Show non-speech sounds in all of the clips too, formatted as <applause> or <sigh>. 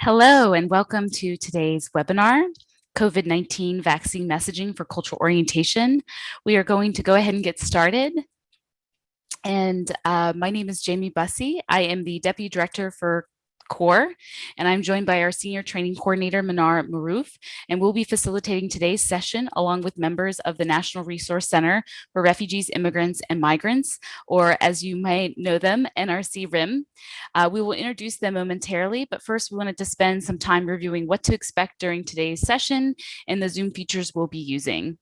Hello and welcome to today's webinar, COVID-19 Vaccine Messaging for Cultural Orientation. We are going to go ahead and get started. And uh, my name is Jamie Bussey. I am the Deputy Director for CORE, and I'm joined by our Senior Training Coordinator, Manar Maroof, and we'll be facilitating today's session along with members of the National Resource Center for Refugees, Immigrants, and Migrants, or as you might know them, NRC RIM. Uh, we will introduce them momentarily, but first we wanted to spend some time reviewing what to expect during today's session and the Zoom features we'll be using.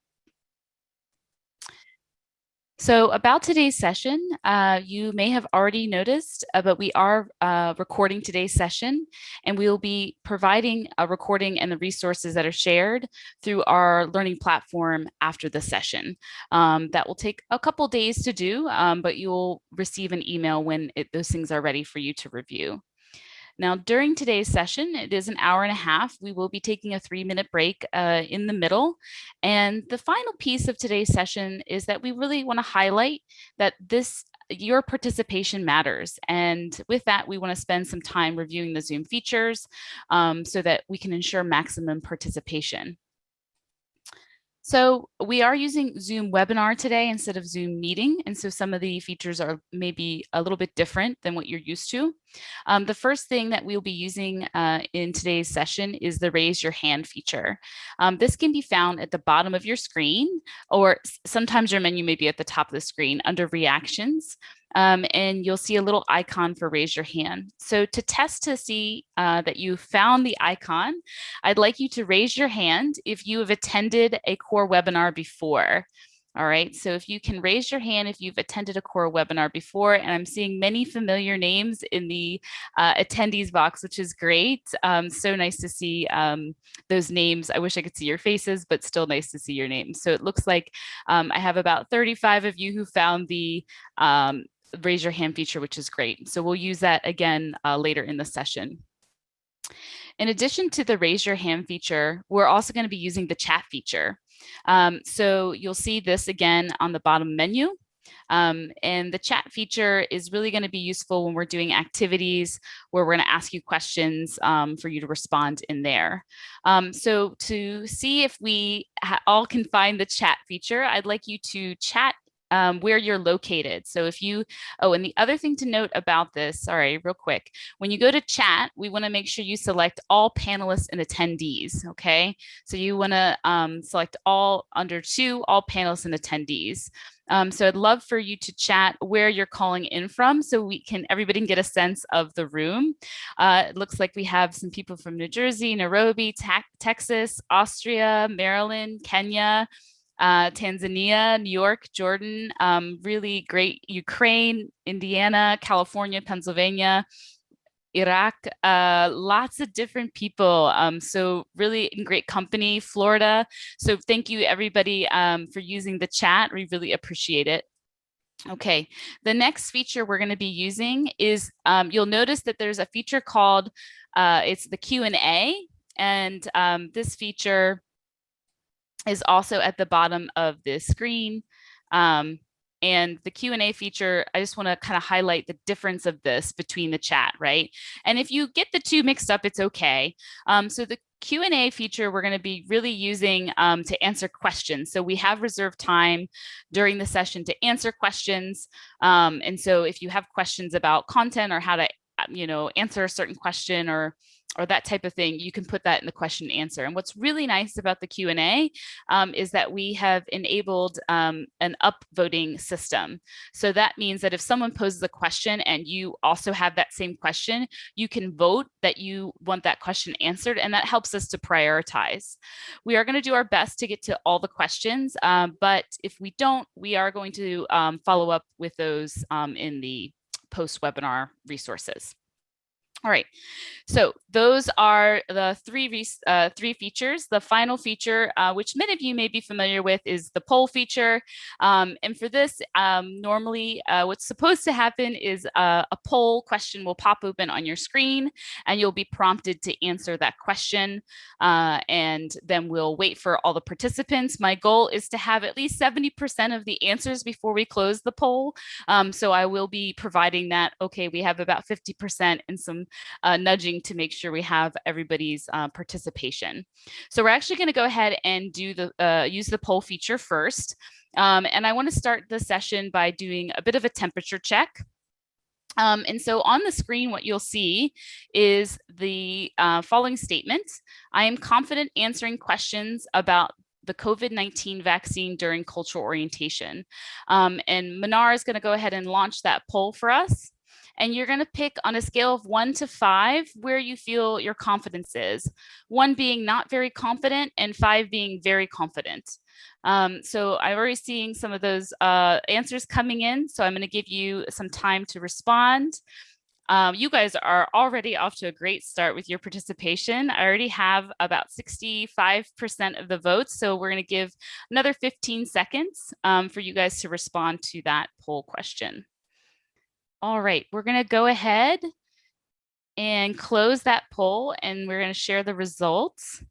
So about today's session, uh, you may have already noticed, uh, but we are uh, recording today's session and we will be providing a recording and the resources that are shared through our learning platform after the session. Um, that will take a couple days to do, um, but you'll receive an email when it, those things are ready for you to review. Now, during today's session, it is an hour and a half. We will be taking a three minute break uh, in the middle. And the final piece of today's session is that we really want to highlight that this your participation matters. And with that, we want to spend some time reviewing the Zoom features um, so that we can ensure maximum participation. So we are using Zoom webinar today instead of Zoom meeting. And so some of the features are maybe a little bit different than what you're used to. Um, the first thing that we'll be using uh, in today's session is the raise your hand feature. Um, this can be found at the bottom of your screen, or sometimes your menu may be at the top of the screen under reactions um, and you'll see a little icon for raise your hand. So to test to see uh, that you found the icon, I'd like you to raise your hand if you have attended a core webinar before. All right, so if you can raise your hand if you've attended a core webinar before, and I'm seeing many familiar names in the uh, attendees box, which is great. Um, so nice to see um, those names. I wish I could see your faces, but still nice to see your names. So it looks like um, I have about 35 of you who found the um, raise your hand feature, which is great. So we'll use that again uh, later in the session. In addition to the raise your hand feature, we're also going to be using the chat feature. Um, so you'll see this again on the bottom menu. Um, and the chat feature is really going to be useful when we're doing activities where we're going to ask you questions um, for you to respond in there. Um, so to see if we all can find the chat feature, I'd like you to chat um, where you're located. So if you, oh, and the other thing to note about this, sorry, real quick, when you go to chat, we wanna make sure you select all panelists and attendees, okay? So you wanna um, select all under two, all panelists and attendees. Um, so I'd love for you to chat where you're calling in from so we can, everybody can get a sense of the room. Uh, it looks like we have some people from New Jersey, Nairobi, Texas, Austria, Maryland, Kenya, uh, Tanzania, New York, Jordan, um, really great Ukraine, Indiana, California, Pennsylvania, Iraq, uh, lots of different people. Um, so really in great company, Florida. So thank you everybody um, for using the chat. We really appreciate it. Okay, the next feature we're going to be using is um, you'll notice that there's a feature called uh, it's the Q&A and um, this feature is also at the bottom of the screen. Um, and the Q&A feature, I just want to kind of highlight the difference of this between the chat, right? And if you get the two mixed up, it's okay. Um, so the Q&A feature we're going to be really using um, to answer questions. So we have reserved time during the session to answer questions. Um, and so if you have questions about content or how to, you know, answer a certain question or or that type of thing, you can put that in the question and answer. And what's really nice about the Q&A um, is that we have enabled um, an upvoting system. So that means that if someone poses a question and you also have that same question, you can vote that you want that question answered, and that helps us to prioritize. We are going to do our best to get to all the questions, um, but if we don't, we are going to um, follow up with those um, in the post-webinar resources. All right, so those are the three, uh, three features. The final feature, uh, which many of you may be familiar with, is the poll feature. Um, and for this, um, normally uh, what's supposed to happen is uh, a poll question will pop open on your screen and you'll be prompted to answer that question. Uh, and then we'll wait for all the participants. My goal is to have at least 70% of the answers before we close the poll. Um, so I will be providing that, okay, we have about 50% and some uh, nudging to make sure we have everybody's uh, participation. So we're actually going to go ahead and do the uh, use the poll feature first. Um, and I want to start the session by doing a bit of a temperature check. Um, and so on the screen, what you'll see is the uh, following statement. I am confident answering questions about the COVID-19 vaccine during cultural orientation. Um, and Manar is going to go ahead and launch that poll for us. And you're going to pick on a scale of one to five where you feel your confidence is. One being not very confident and five being very confident. Um, so I'm already seeing some of those uh, answers coming in. So I'm going to give you some time to respond. Um, you guys are already off to a great start with your participation. I already have about 65% of the votes. So we're going to give another 15 seconds um, for you guys to respond to that poll question. All right, we're going to go ahead and close that poll and we're going to share the results.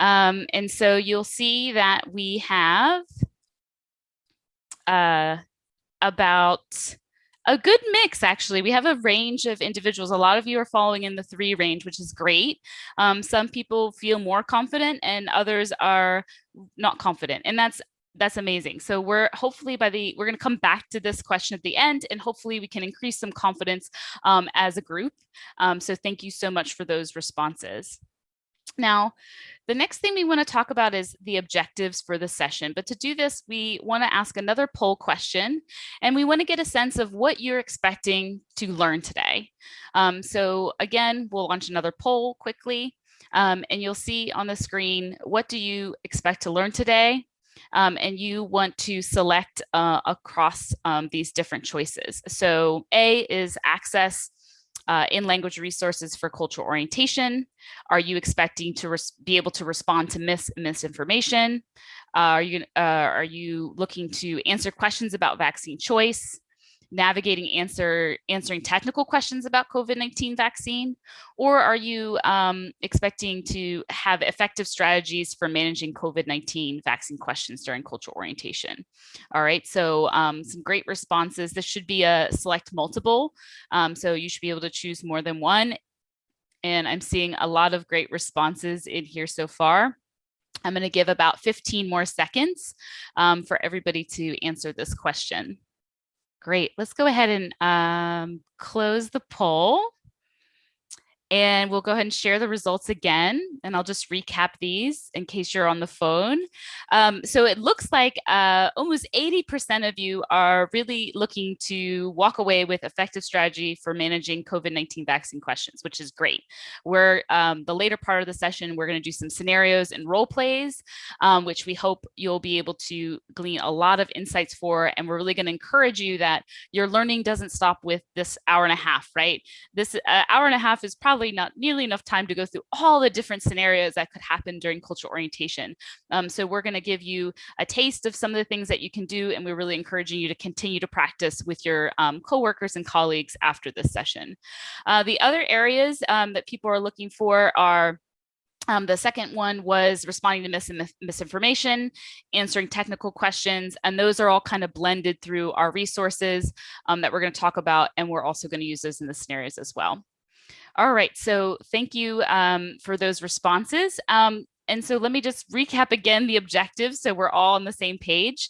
Um, and so you'll see that we have uh, about a good mix, actually. We have a range of individuals. A lot of you are following in the three range, which is great. Um, some people feel more confident and others are not confident. And that's that's amazing. So we're hopefully by the, we're going to come back to this question at the end and hopefully we can increase some confidence um, as a group. Um, so thank you so much for those responses. Now, the next thing we want to talk about is the objectives for the session. But to do this, we want to ask another poll question, and we want to get a sense of what you're expecting to learn today. Um, so again, we'll launch another poll quickly, um, and you'll see on the screen, what do you expect to learn today? Um, and you want to select uh, across um, these different choices. So A is access uh, in language resources for cultural orientation? Are you expecting to be able to respond to mis misinformation? Uh, are you uh, are you looking to answer questions about vaccine choice? Navigating answer answering technical questions about COVID-19 vaccine? Or are you um, expecting to have effective strategies for managing COVID-19 vaccine questions during cultural orientation? All right, so um, some great responses. This should be a select multiple. Um, so you should be able to choose more than one. And I'm seeing a lot of great responses in here so far. I'm going to give about 15 more seconds um, for everybody to answer this question. Great. Let's go ahead and um, close the poll. And we'll go ahead and share the results again. And I'll just recap these in case you're on the phone. Um, so it looks like uh, almost 80% of you are really looking to walk away with effective strategy for managing COVID-19 vaccine questions, which is great. We're um, the later part of the session, we're going to do some scenarios and role plays, um, which we hope you'll be able to glean a lot of insights for. And we're really going to encourage you that your learning doesn't stop with this hour and a half, right? This uh, hour and a half is probably probably not nearly enough time to go through all the different scenarios that could happen during cultural orientation. Um, so we're going to give you a taste of some of the things that you can do, and we're really encouraging you to continue to practice with your um, coworkers and colleagues after this session. Uh, the other areas um, that people are looking for are um, the second one was responding to mis misinformation, answering technical questions, and those are all kind of blended through our resources um, that we're going to talk about, and we're also going to use those in the scenarios as well. All right, so thank you um, for those responses. Um, and so let me just recap again the objectives so we're all on the same page.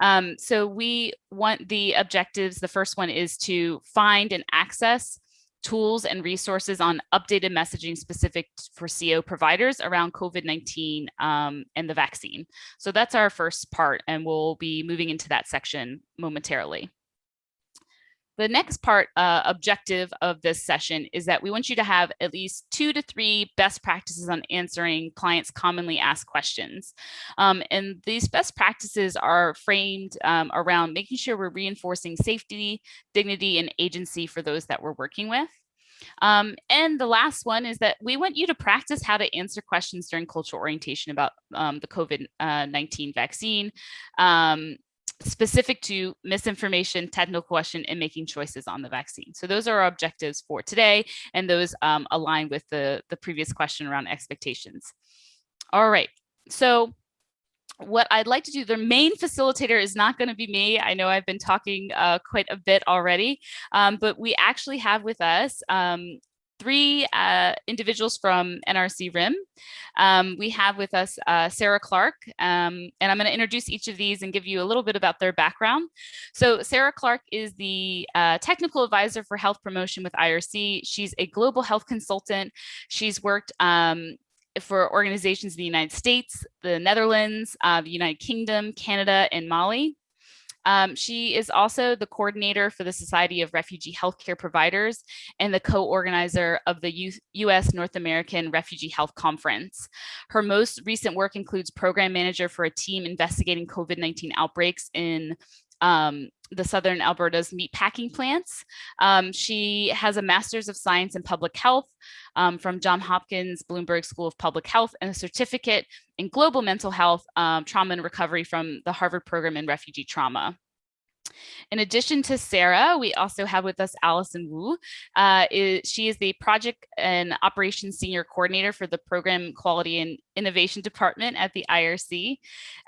Um, so we want the objectives, the first one is to find and access tools and resources on updated messaging specific for CO providers around COVID-19 um, and the vaccine. So that's our first part and we'll be moving into that section momentarily. The next part uh, objective of this session is that we want you to have at least two to three best practices on answering clients commonly asked questions. Um, and these best practices are framed um, around making sure we're reinforcing safety, dignity, and agency for those that we're working with. Um, and the last one is that we want you to practice how to answer questions during cultural orientation about um, the COVID-19 uh, vaccine, um, specific to misinformation, technical question, and making choices on the vaccine. So those are our objectives for today, and those um, align with the, the previous question around expectations. All right, so what I'd like to do, the main facilitator is not going to be me. I know I've been talking uh, quite a bit already, um, but we actually have with us um, three uh, individuals from NRC RIM. Um, we have with us uh, Sarah Clark, um, and I'm going to introduce each of these and give you a little bit about their background. So Sarah Clark is the uh, technical advisor for health promotion with IRC. She's a global health consultant. She's worked um, for organizations in the United States, the Netherlands, uh, the United Kingdom, Canada, and Mali. Um, she is also the coordinator for the Society of Refugee Healthcare Providers and the co-organizer of the U.S. North American Refugee Health Conference. Her most recent work includes program manager for a team investigating COVID-19 outbreaks in um, the Southern Alberta's meatpacking plants. Um, she has a Master's of Science in Public Health um, from John Hopkins Bloomberg School of Public Health and a certificate in Global Mental Health, um, Trauma and Recovery from the Harvard Program in Refugee Trauma. In addition to Sarah, we also have with us Allison Wu. Uh, is, she is the Project and Operations Senior Coordinator for the Program Quality and Innovation Department at the IRC.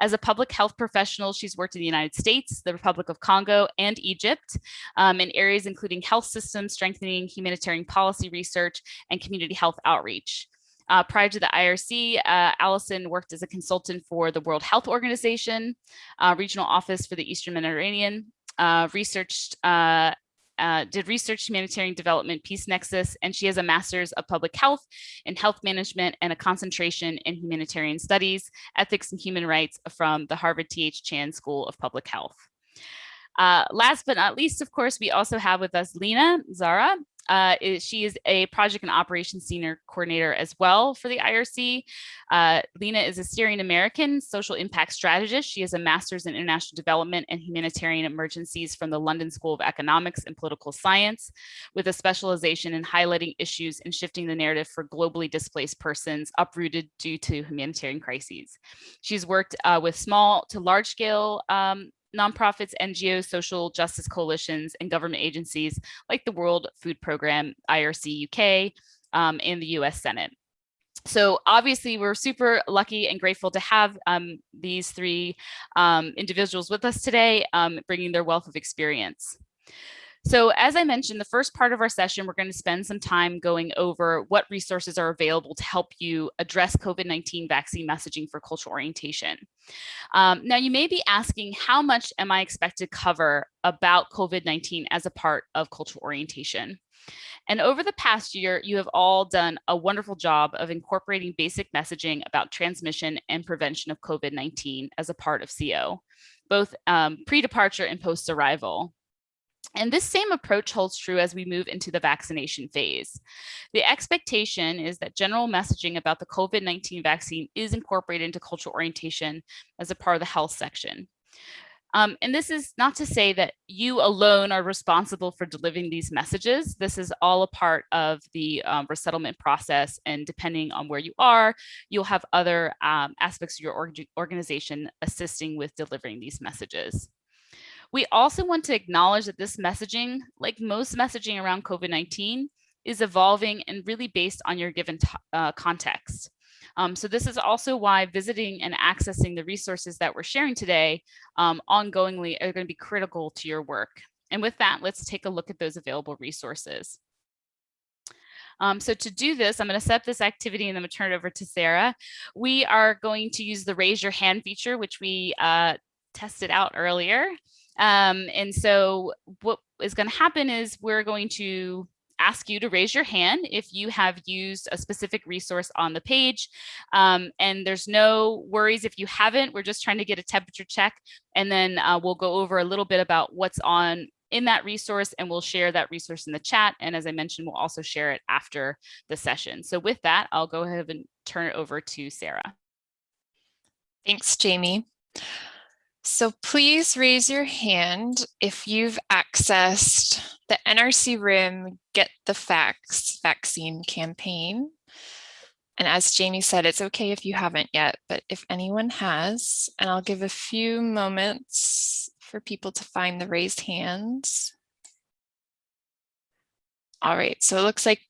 As a public health professional, she's worked in the United States, the Republic of Congo, and Egypt um, in areas including health systems, strengthening humanitarian policy research, and community health outreach. Uh, prior to the IRC, uh, Allison worked as a consultant for the World Health Organization, uh, Regional Office for the Eastern Mediterranean, uh, researched, uh, uh, did research humanitarian development peace nexus, and she has a master's of public health and health management and a concentration in humanitarian studies, ethics and human rights from the Harvard T.H. Chan School of Public Health. Uh, last but not least, of course, we also have with us Lena Zara. Uh, is, she is a project and operations senior coordinator as well for the IRC. Uh, Lena is a Syrian American social impact strategist. She has a master's in international development and humanitarian emergencies from the London School of Economics and Political Science, with a specialization in highlighting issues and shifting the narrative for globally displaced persons uprooted due to humanitarian crises. She's worked uh, with small to large scale um, nonprofits, NGOs, social justice coalitions, and government agencies like the World Food Program, IRC UK, um, and the US Senate. So obviously we're super lucky and grateful to have um, these three um, individuals with us today, um, bringing their wealth of experience. So as I mentioned, the first part of our session, we're going to spend some time going over what resources are available to help you address COVID-19 vaccine messaging for cultural orientation. Um, now, you may be asking, how much am I expected to cover about COVID-19 as a part of cultural orientation? And over the past year, you have all done a wonderful job of incorporating basic messaging about transmission and prevention of COVID-19 as a part of CO, both um, pre-departure and post-arrival. And this same approach holds true as we move into the vaccination phase. The expectation is that general messaging about the COVID-19 vaccine is incorporated into cultural orientation as a part of the health section. Um, and this is not to say that you alone are responsible for delivering these messages. This is all a part of the um, resettlement process. And depending on where you are, you'll have other um, aspects of your org organization assisting with delivering these messages. We also want to acknowledge that this messaging, like most messaging around COVID-19, is evolving and really based on your given uh, context. Um, so this is also why visiting and accessing the resources that we're sharing today um, ongoingly are going to be critical to your work. And with that, let's take a look at those available resources. Um, so to do this, I'm going to set up this activity and then I'm going to turn it over to Sarah. We are going to use the raise your hand feature, which we uh, tested out earlier. Um, and so what is going to happen is we're going to ask you to raise your hand if you have used a specific resource on the page. Um, and there's no worries if you haven't, we're just trying to get a temperature check. And then uh, we'll go over a little bit about what's on in that resource and we'll share that resource in the chat. And as I mentioned, we'll also share it after the session. So with that, I'll go ahead and turn it over to Sarah. Thanks, Jamie. So please raise your hand if you've accessed the NRC RIM Get the Facts vaccine campaign. And as Jamie said, it's okay if you haven't yet, but if anyone has, and I'll give a few moments for people to find the raised hands. All right, so it looks like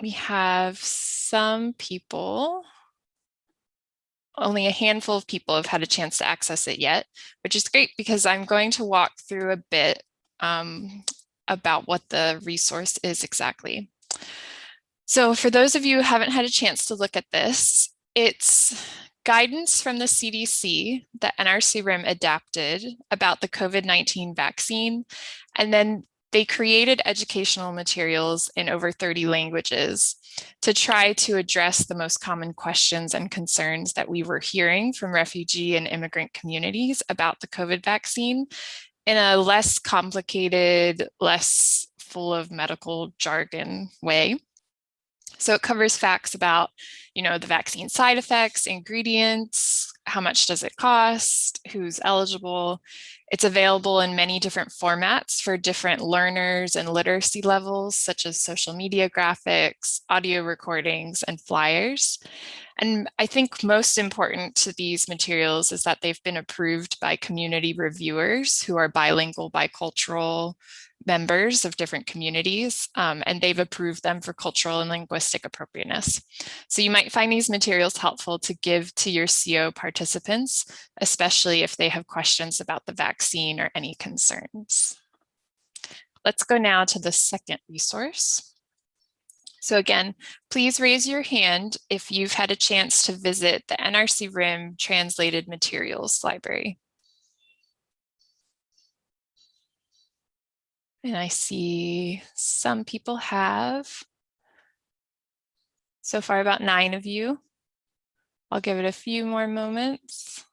we have some people only a handful of people have had a chance to access it yet, which is great because I'm going to walk through a bit um, about what the resource is exactly. So for those of you who haven't had a chance to look at this, it's guidance from the CDC that NRC RIM adapted about the COVID-19 vaccine. And then they created educational materials in over 30 languages to try to address the most common questions and concerns that we were hearing from refugee and immigrant communities about the COVID vaccine in a less complicated, less full of medical jargon way. So it covers facts about, you know, the vaccine side effects, ingredients, how much does it cost, who's eligible. It's available in many different formats for different learners and literacy levels, such as social media graphics, audio recordings, and flyers. And I think most important to these materials is that they've been approved by community reviewers who are bilingual, bicultural, members of different communities, um, and they've approved them for cultural and linguistic appropriateness. So you might find these materials helpful to give to your CO participants, especially if they have questions about the vaccine or any concerns. Let's go now to the second resource. So again, please raise your hand if you've had a chance to visit the NRC RIM Translated Materials Library. And I see some people have. So far about nine of you. I'll give it a few more moments.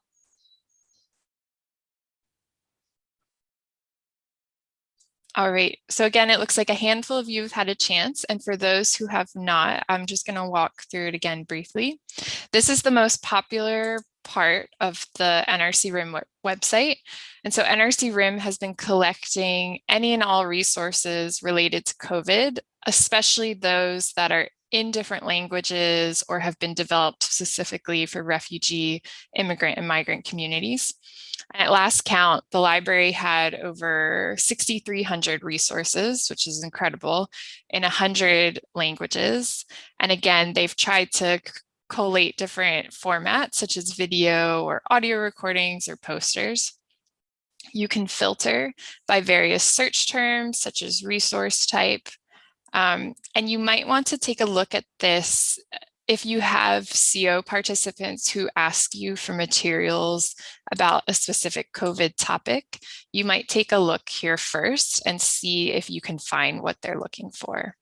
All right, so again, it looks like a handful of you have had a chance. And for those who have not, I'm just gonna walk through it again briefly. This is the most popular part of the NRC RIM website. And so NRC RIM has been collecting any and all resources related to COVID, especially those that are in different languages or have been developed specifically for refugee, immigrant, and migrant communities. At last count, the library had over 6,300 resources, which is incredible, in 100 languages. And again, they've tried to collate different formats such as video or audio recordings or posters. You can filter by various search terms such as resource type. Um, and you might want to take a look at this uh, if you have CO participants who ask you for materials about a specific COVID topic, you might take a look here first and see if you can find what they're looking for.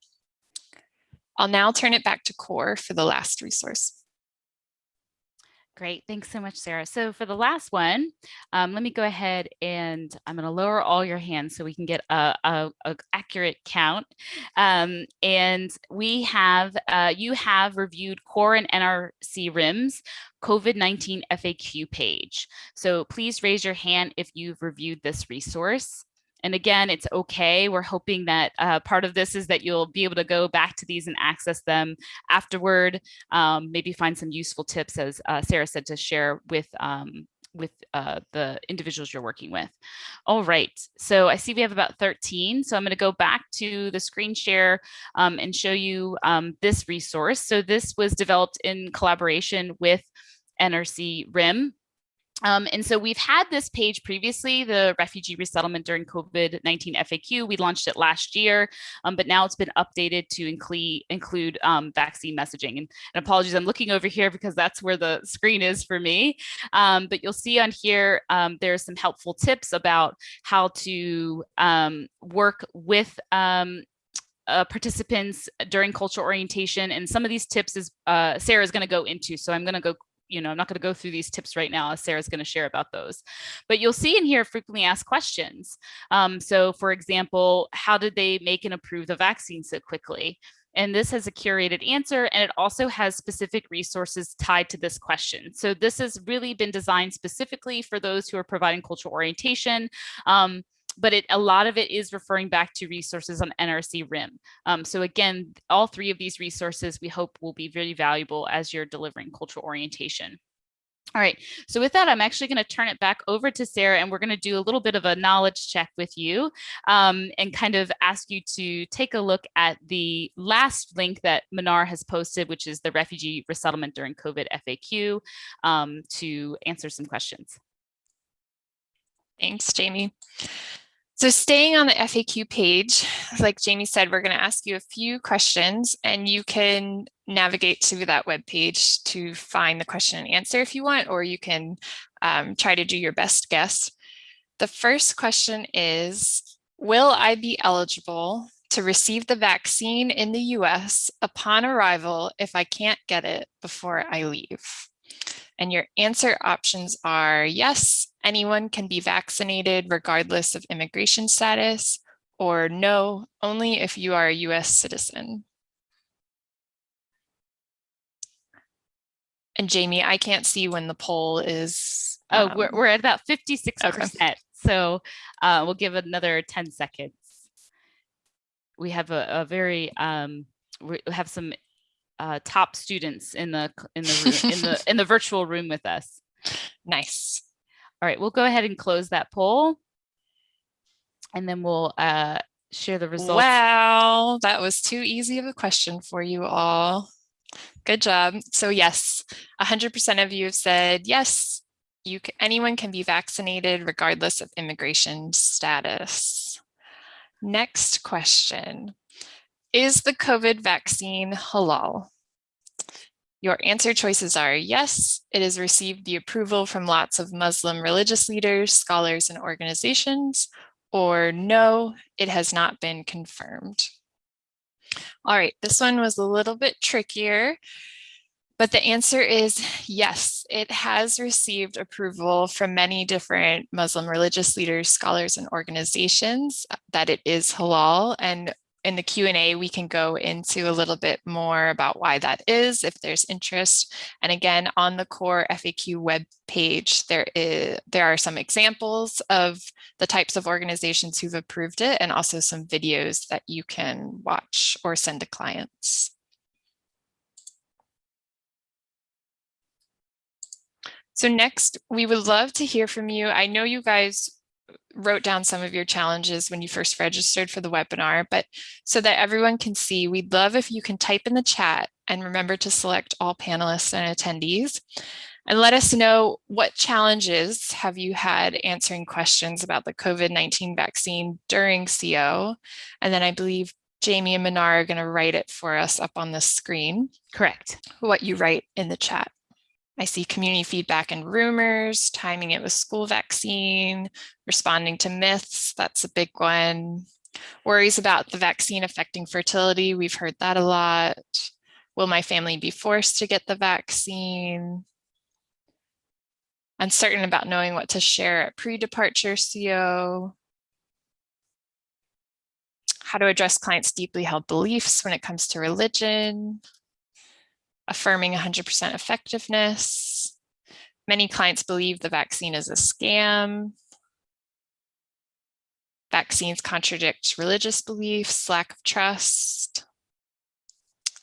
I'll now turn it back to CORE for the last resource. Great. Thanks so much, Sarah. So for the last one, um, let me go ahead and I'm going to lower all your hands so we can get a, a, a accurate count. Um, and we have, uh, you have reviewed core and NRC RIMS COVID-19 FAQ page. So please raise your hand if you've reviewed this resource. And again, it's okay. We're hoping that uh, part of this is that you'll be able to go back to these and access them afterward, um, maybe find some useful tips, as uh, Sarah said, to share with um, with uh, the individuals you're working with. All right, so I see we have about 13. So I'm gonna go back to the screen share um, and show you um, this resource. So this was developed in collaboration with NRC RIM, um, and so we've had this page previously, the refugee resettlement during COVID-19 FAQ. We launched it last year, um, but now it's been updated to include, include um, vaccine messaging. And, and, apologies, I'm looking over here because that's where the screen is for me. Um, but you'll see on here, um, there's some helpful tips about how to um, work with uh, participants during cultural orientation. And some of these tips is uh, Sarah is going to go into. So I'm going to go you know, I'm not going to go through these tips right now as Sarah's going to share about those. But you'll see in here frequently asked questions. Um, so for example, how did they make and approve the vaccine so quickly? And this has a curated answer and it also has specific resources tied to this question. So this has really been designed specifically for those who are providing cultural orientation. Um, but it, a lot of it is referring back to resources on NRC RIM. Um, so again, all three of these resources we hope will be very valuable as you're delivering cultural orientation. All right, so with that, I'm actually going to turn it back over to Sarah and we're going to do a little bit of a knowledge check with you um, and kind of ask you to take a look at the last link that Manar has posted, which is the refugee resettlement during COVID FAQ um, to answer some questions. Thanks, Jamie. So staying on the FAQ page, like Jamie said, we're going to ask you a few questions and you can navigate to that web page to find the question and answer if you want, or you can um, try to do your best guess. The first question is, will I be eligible to receive the vaccine in the US upon arrival if I can't get it before I leave? And your answer options are yes, anyone can be vaccinated regardless of immigration status, or no, only if you are a US citizen. And Jamie, I can't see when the poll is. Oh, we're, um, we're at about 56%. So uh, we'll give another 10 seconds. We have a, a very, um, we have some uh, top students in the in the room, in the <laughs> in the virtual room with us. Nice. All right, we'll go ahead and close that poll, and then we'll uh, share the results. Wow, that was too easy of a question for you all. Good job. So yes, 100% of you have said yes. You can, anyone can be vaccinated regardless of immigration status. Next question. Is the COVID vaccine halal? Your answer choices are yes, it has received the approval from lots of Muslim religious leaders, scholars, and organizations, or no, it has not been confirmed. All right, this one was a little bit trickier, but the answer is yes, it has received approval from many different Muslim religious leaders, scholars, and organizations uh, that it is halal. And in the Q&A, we can go into a little bit more about why that is if there's interest. And again, on the core FAQ web page, there is there are some examples of the types of organizations who've approved it and also some videos that you can watch or send to clients. So next, we would love to hear from you. I know you guys wrote down some of your challenges when you first registered for the webinar, but so that everyone can see, we'd love if you can type in the chat and remember to select all panelists and attendees and let us know what challenges have you had answering questions about the COVID-19 vaccine during CO. And then I believe Jamie and Manar are going to write it for us up on the screen. Correct. What you write in the chat. I see community feedback and rumors, timing it with school vaccine, responding to myths, that's a big one. Worries about the vaccine affecting fertility, we've heard that a lot. Will my family be forced to get the vaccine? Uncertain about knowing what to share at pre-departure CO. How to address clients' deeply held beliefs when it comes to religion affirming 100% effectiveness. Many clients believe the vaccine is a scam. Vaccines contradict religious beliefs, lack of trust,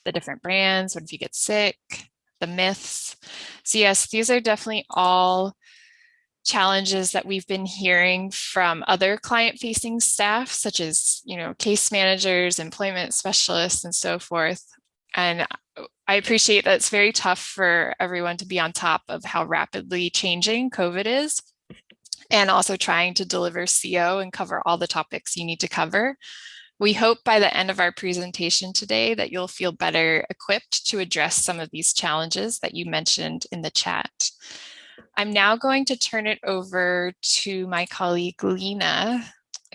the different brands, what if you get sick, the myths. So yes, these are definitely all challenges that we've been hearing from other client facing staff, such as, you know, case managers, employment specialists, and so forth. And uh, I appreciate that it's very tough for everyone to be on top of how rapidly changing COVID is and also trying to deliver CO and cover all the topics you need to cover. We hope by the end of our presentation today that you'll feel better equipped to address some of these challenges that you mentioned in the chat. I'm now going to turn it over to my colleague Lena,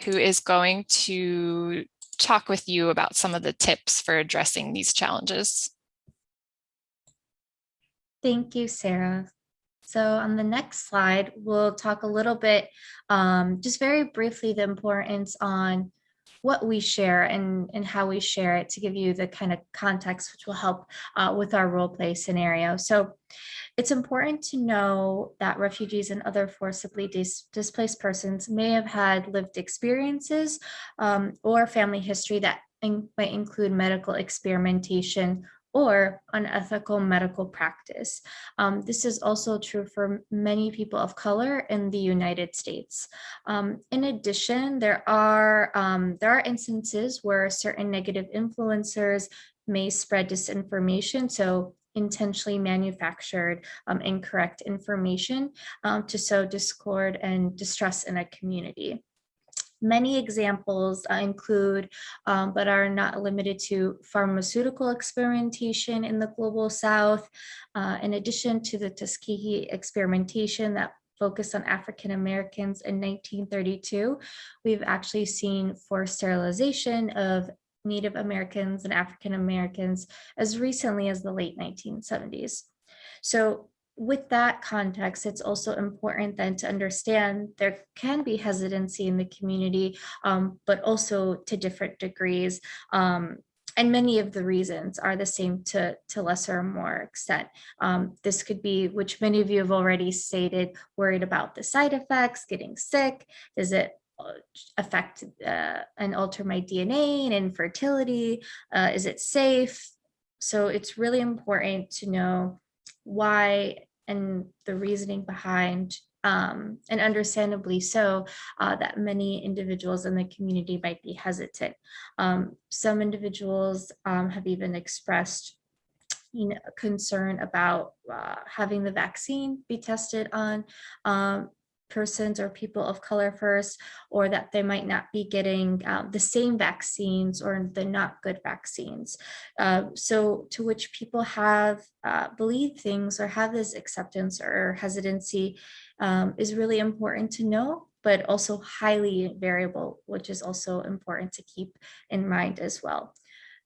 who is going to talk with you about some of the tips for addressing these challenges. Thank you, Sarah. So on the next slide, we'll talk a little bit, um, just very briefly, the importance on what we share and, and how we share it to give you the kind of context which will help uh, with our role play scenario. So it's important to know that refugees and other forcibly dis displaced persons may have had lived experiences um, or family history that in might include medical experimentation or unethical medical practice. Um, this is also true for many people of color in the United States. Um, in addition, there are, um, there are instances where certain negative influencers may spread disinformation. So intentionally manufactured um, incorrect information um, to sow discord and distrust in a community. Many examples uh, include, um, but are not limited to pharmaceutical experimentation in the global south, uh, in addition to the Tuskegee experimentation that focused on African Americans in 1932, we've actually seen forced sterilization of Native Americans and African Americans as recently as the late 1970s. So with that context, it's also important then to understand there can be hesitancy in the community, um, but also to different degrees. Um, and many of the reasons are the same to, to lesser or more extent. Um, this could be, which many of you have already stated, worried about the side effects, getting sick. Does it uh, affect uh, and alter my DNA and infertility? Uh, is it safe? So it's really important to know why and the reasoning behind um, and understandably so, uh, that many individuals in the community might be hesitant. Um, some individuals um, have even expressed you know, concern about uh, having the vaccine be tested on um, persons or people of color first, or that they might not be getting um, the same vaccines or the not good vaccines. Uh, so to which people have uh, believed things or have this acceptance or hesitancy um, is really important to know but also highly variable, which is also important to keep in mind as well.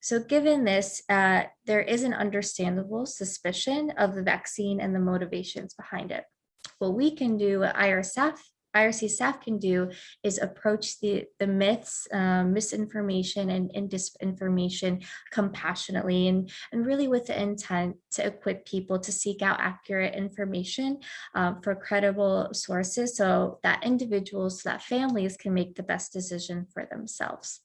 So given this, uh, there is an understandable suspicion of the vaccine and the motivations behind it what we can do, what IR staff, IRC staff can do is approach the, the myths, um, misinformation and, and disinformation compassionately and, and really with the intent to equip people to seek out accurate information um, for credible sources so that individuals, so that families can make the best decision for themselves.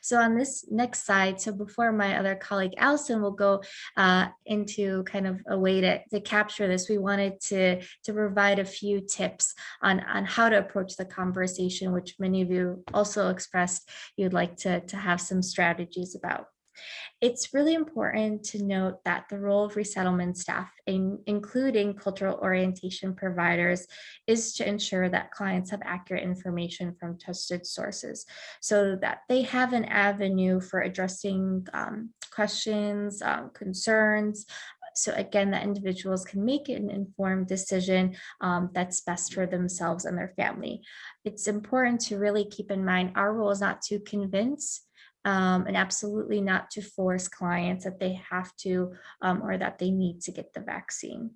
So on this next slide, so before my other colleague Allison will go uh, into kind of a way to, to capture this, we wanted to, to provide a few tips on, on how to approach the conversation, which many of you also expressed you'd like to, to have some strategies about. It's really important to note that the role of resettlement staff, in, including cultural orientation providers, is to ensure that clients have accurate information from trusted sources so that they have an avenue for addressing um, questions, um, concerns, so again, that individuals can make an informed decision um, that's best for themselves and their family. It's important to really keep in mind our role is not to convince, um, and absolutely not to force clients that they have to um, or that they need to get the vaccine.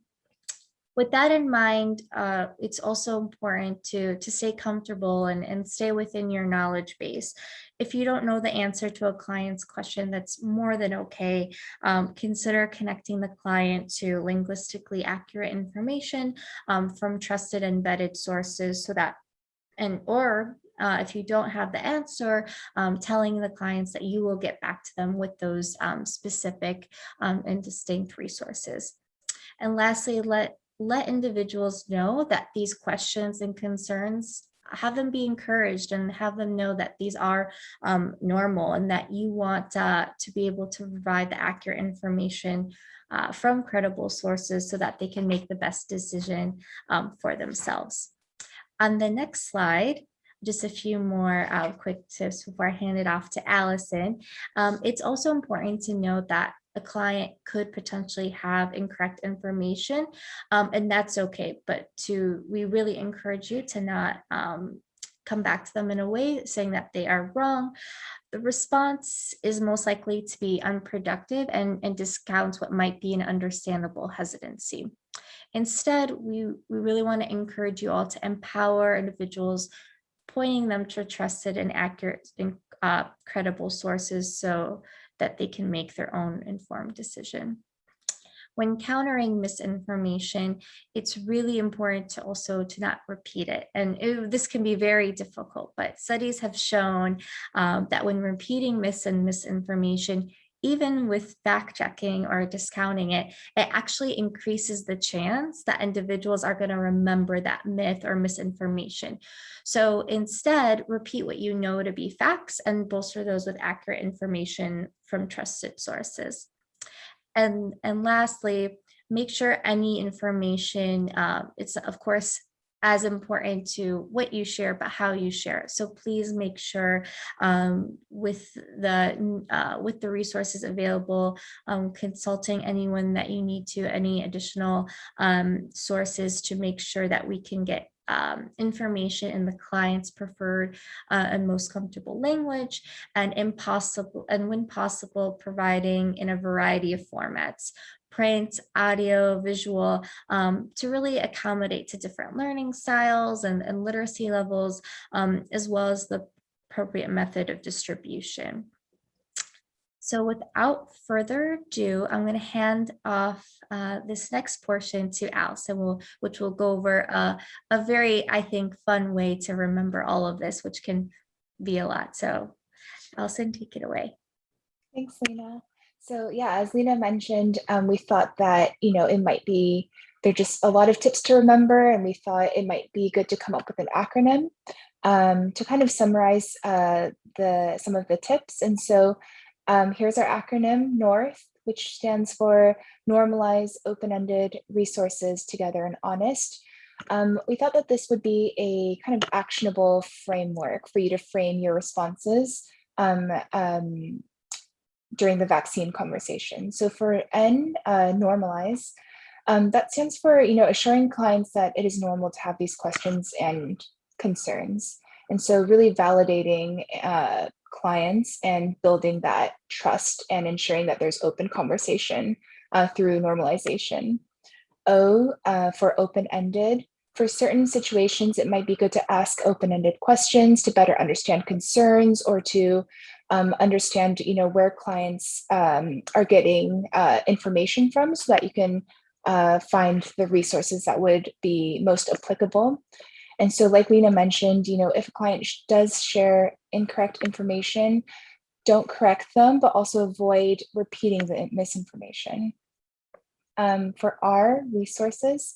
With that in mind, uh, it's also important to, to stay comfortable and, and stay within your knowledge base. If you don't know the answer to a client's question, that's more than okay. Um, consider connecting the client to linguistically accurate information um, from trusted embedded sources so that and or uh, if you don't have the answer, um, telling the clients that you will get back to them with those um, specific um, and distinct resources. And lastly, let, let individuals know that these questions and concerns have them be encouraged and have them know that these are um, normal and that you want uh, to be able to provide the accurate information uh, from credible sources so that they can make the best decision um, for themselves. On the next slide, just a few more uh, quick tips before I hand it off to Allison. Um, it's also important to note that a client could potentially have incorrect information um, and that's okay but to we really encourage you to not um, come back to them in a way saying that they are wrong the response is most likely to be unproductive and, and discounts what might be an understandable hesitancy instead we we really want to encourage you all to empower individuals pointing them to trusted and accurate and uh, credible sources so that they can make their own informed decision. When countering misinformation, it's really important to also to not repeat it. And it, this can be very difficult, but studies have shown um, that when repeating mis and misinformation, even with fact checking or discounting it, it actually increases the chance that individuals are going to remember that myth or misinformation. So instead, repeat what you know to be facts and bolster those with accurate information from trusted sources. And, and lastly, make sure any information, uh, it's of course as important to what you share, but how you share it. So please make sure um, with the uh, with the resources available, um, consulting anyone that you need to, any additional um, sources to make sure that we can get um, information in the client's preferred uh, and most comfortable language and impossible and when possible providing in a variety of formats print, audio, visual, um, to really accommodate to different learning styles and, and literacy levels, um, as well as the appropriate method of distribution. So without further ado, I'm going to hand off uh, this next portion to Allison, will, which will go over a, very, I think, fun way to remember all of this, which can be a lot. So Allison, take it away. Thanks, Lena. So yeah, as Lena mentioned, um, we thought that, you know, it might be, there are just a lot of tips to remember, and we thought it might be good to come up with an acronym um, to kind of summarize uh, the some of the tips. And so um, here's our acronym, NORTH, which stands for Normalize Open-Ended Resources Together and Honest. Um, we thought that this would be a kind of actionable framework for you to frame your responses um, um, during the vaccine conversation. So for N, uh, normalize, um, that stands for, you know, assuring clients that it is normal to have these questions and concerns. And so really validating uh, clients and building that trust and ensuring that there's open conversation uh, through normalization. O uh, for open-ended. For certain situations, it might be good to ask open-ended questions to better understand concerns or to um, understand, you know, where clients um, are getting uh, information from so that you can uh, find the resources that would be most applicable. And so like Lena mentioned, you know, if a client does share incorrect information, don't correct them, but also avoid repeating the misinformation. Um, for our resources,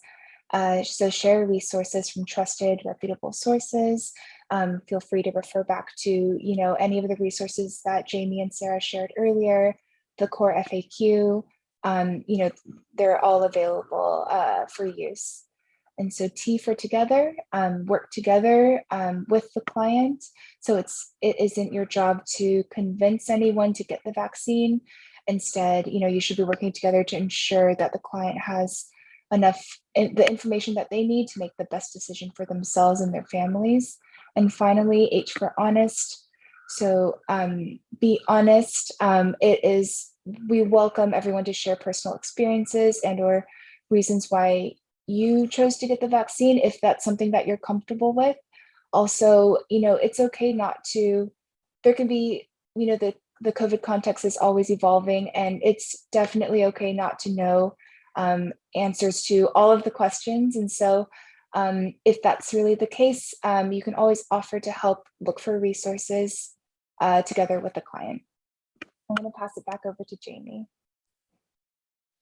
uh, so share resources from trusted, reputable sources. Um, feel free to refer back to, you know, any of the resources that Jamie and Sarah shared earlier, the core FAQ, um, you know, they're all available uh, for use. And so T for together, um, work together um, with the client. So it's it isn't your job to convince anyone to get the vaccine. Instead, you know, you should be working together to ensure that the client has enough the information that they need to make the best decision for themselves and their families. And finally, H for honest. So um, be honest. Um, it is we welcome everyone to share personal experiences and or reasons why you chose to get the vaccine if that's something that you're comfortable with. Also, you know, it's okay not to, there can be, you know, the, the COVID context is always evolving and it's definitely okay not to know um, answers to all of the questions. And so um, if that's really the case, um, you can always offer to help look for resources uh, together with the client. I'm gonna pass it back over to Jamie.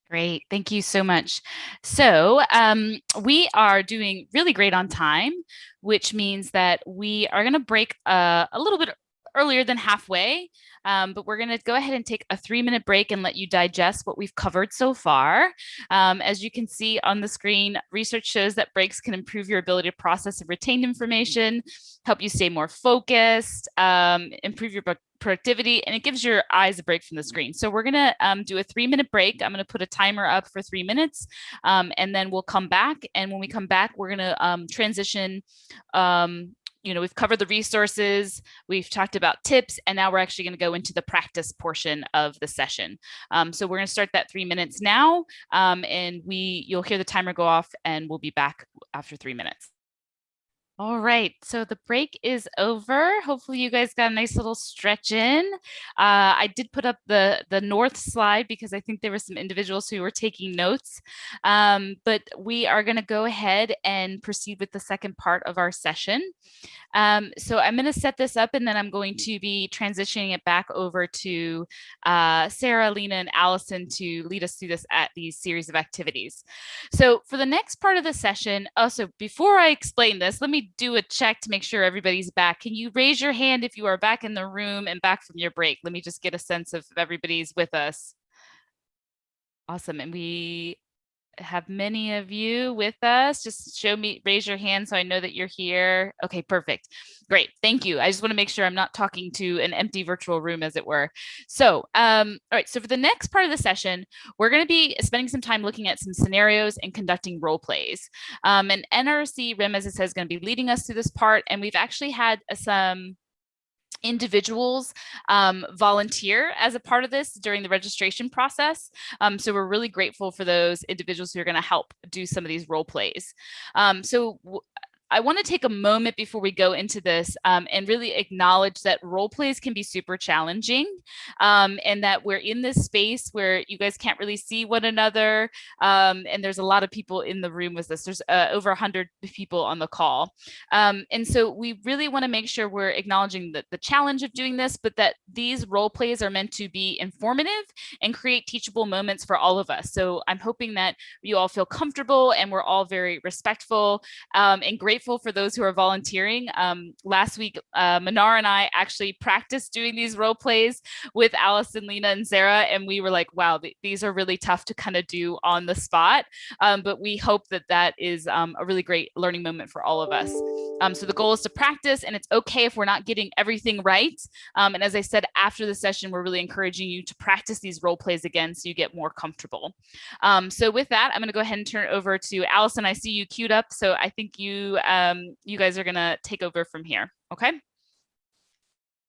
Great, thank you so much. So um, we are doing really great on time, which means that we are going to break uh, a little bit earlier than halfway, um, but we're going to go ahead and take a three minute break and let you digest what we've covered so far. Um, as you can see on the screen, research shows that breaks can improve your ability to process and retain information, help you stay more focused, um, improve your productivity and it gives your eyes a break from the screen. So we're gonna um, do a three minute break. I'm gonna put a timer up for three minutes um, and then we'll come back. And when we come back, we're gonna um, transition um, you know, we've covered the resources, we've talked about tips, and now we're actually going to go into the practice portion of the session. Um, so we're going to start that three minutes now, um, and we you'll hear the timer go off, and we'll be back after three minutes. All right, so the break is over. Hopefully you guys got a nice little stretch in. Uh, I did put up the, the north slide because I think there were some individuals who were taking notes, um, but we are gonna go ahead and proceed with the second part of our session. Um, so I'm gonna set this up and then I'm going to be transitioning it back over to uh, Sarah, Lena, and Allison to lead us through this at these series of activities. So for the next part of the session, also before I explain this, let me do a check to make sure everybody's back. Can you raise your hand if you are back in the room and back from your break? Let me just get a sense of everybody's with us. Awesome. And we have many of you with us. Just show me, raise your hand so I know that you're here. Okay, perfect. Great, thank you. I just wanna make sure I'm not talking to an empty virtual room as it were. So, um, all right, so for the next part of the session, we're gonna be spending some time looking at some scenarios and conducting role plays. Um, and NRC RIM, as it says, gonna be leading us through this part. And we've actually had some individuals um, volunteer as a part of this during the registration process. Um, so we're really grateful for those individuals who are going to help do some of these role plays. Um, so I want to take a moment before we go into this um, and really acknowledge that role plays can be super challenging um, and that we're in this space where you guys can't really see one another. Um, and there's a lot of people in the room with us. There's uh, over 100 people on the call. Um, and so we really want to make sure we're acknowledging the, the challenge of doing this, but that these role plays are meant to be informative and create teachable moments for all of us. So I'm hoping that you all feel comfortable and we're all very respectful um, and grateful grateful for those who are volunteering. Um, last week, uh, Manar and I actually practiced doing these role plays with Allison, Lena, and Sarah, and we were like, wow, th these are really tough to kind of do on the spot. Um, but we hope that that is um, a really great learning moment for all of us. Um, so the goal is to practice, and it's okay if we're not getting everything right. Um, and as I said, after the session, we're really encouraging you to practice these role plays again so you get more comfortable. Um, so with that, I'm going to go ahead and turn it over to Allison. I see you queued up, so I think you um, you guys are gonna take over from here, okay?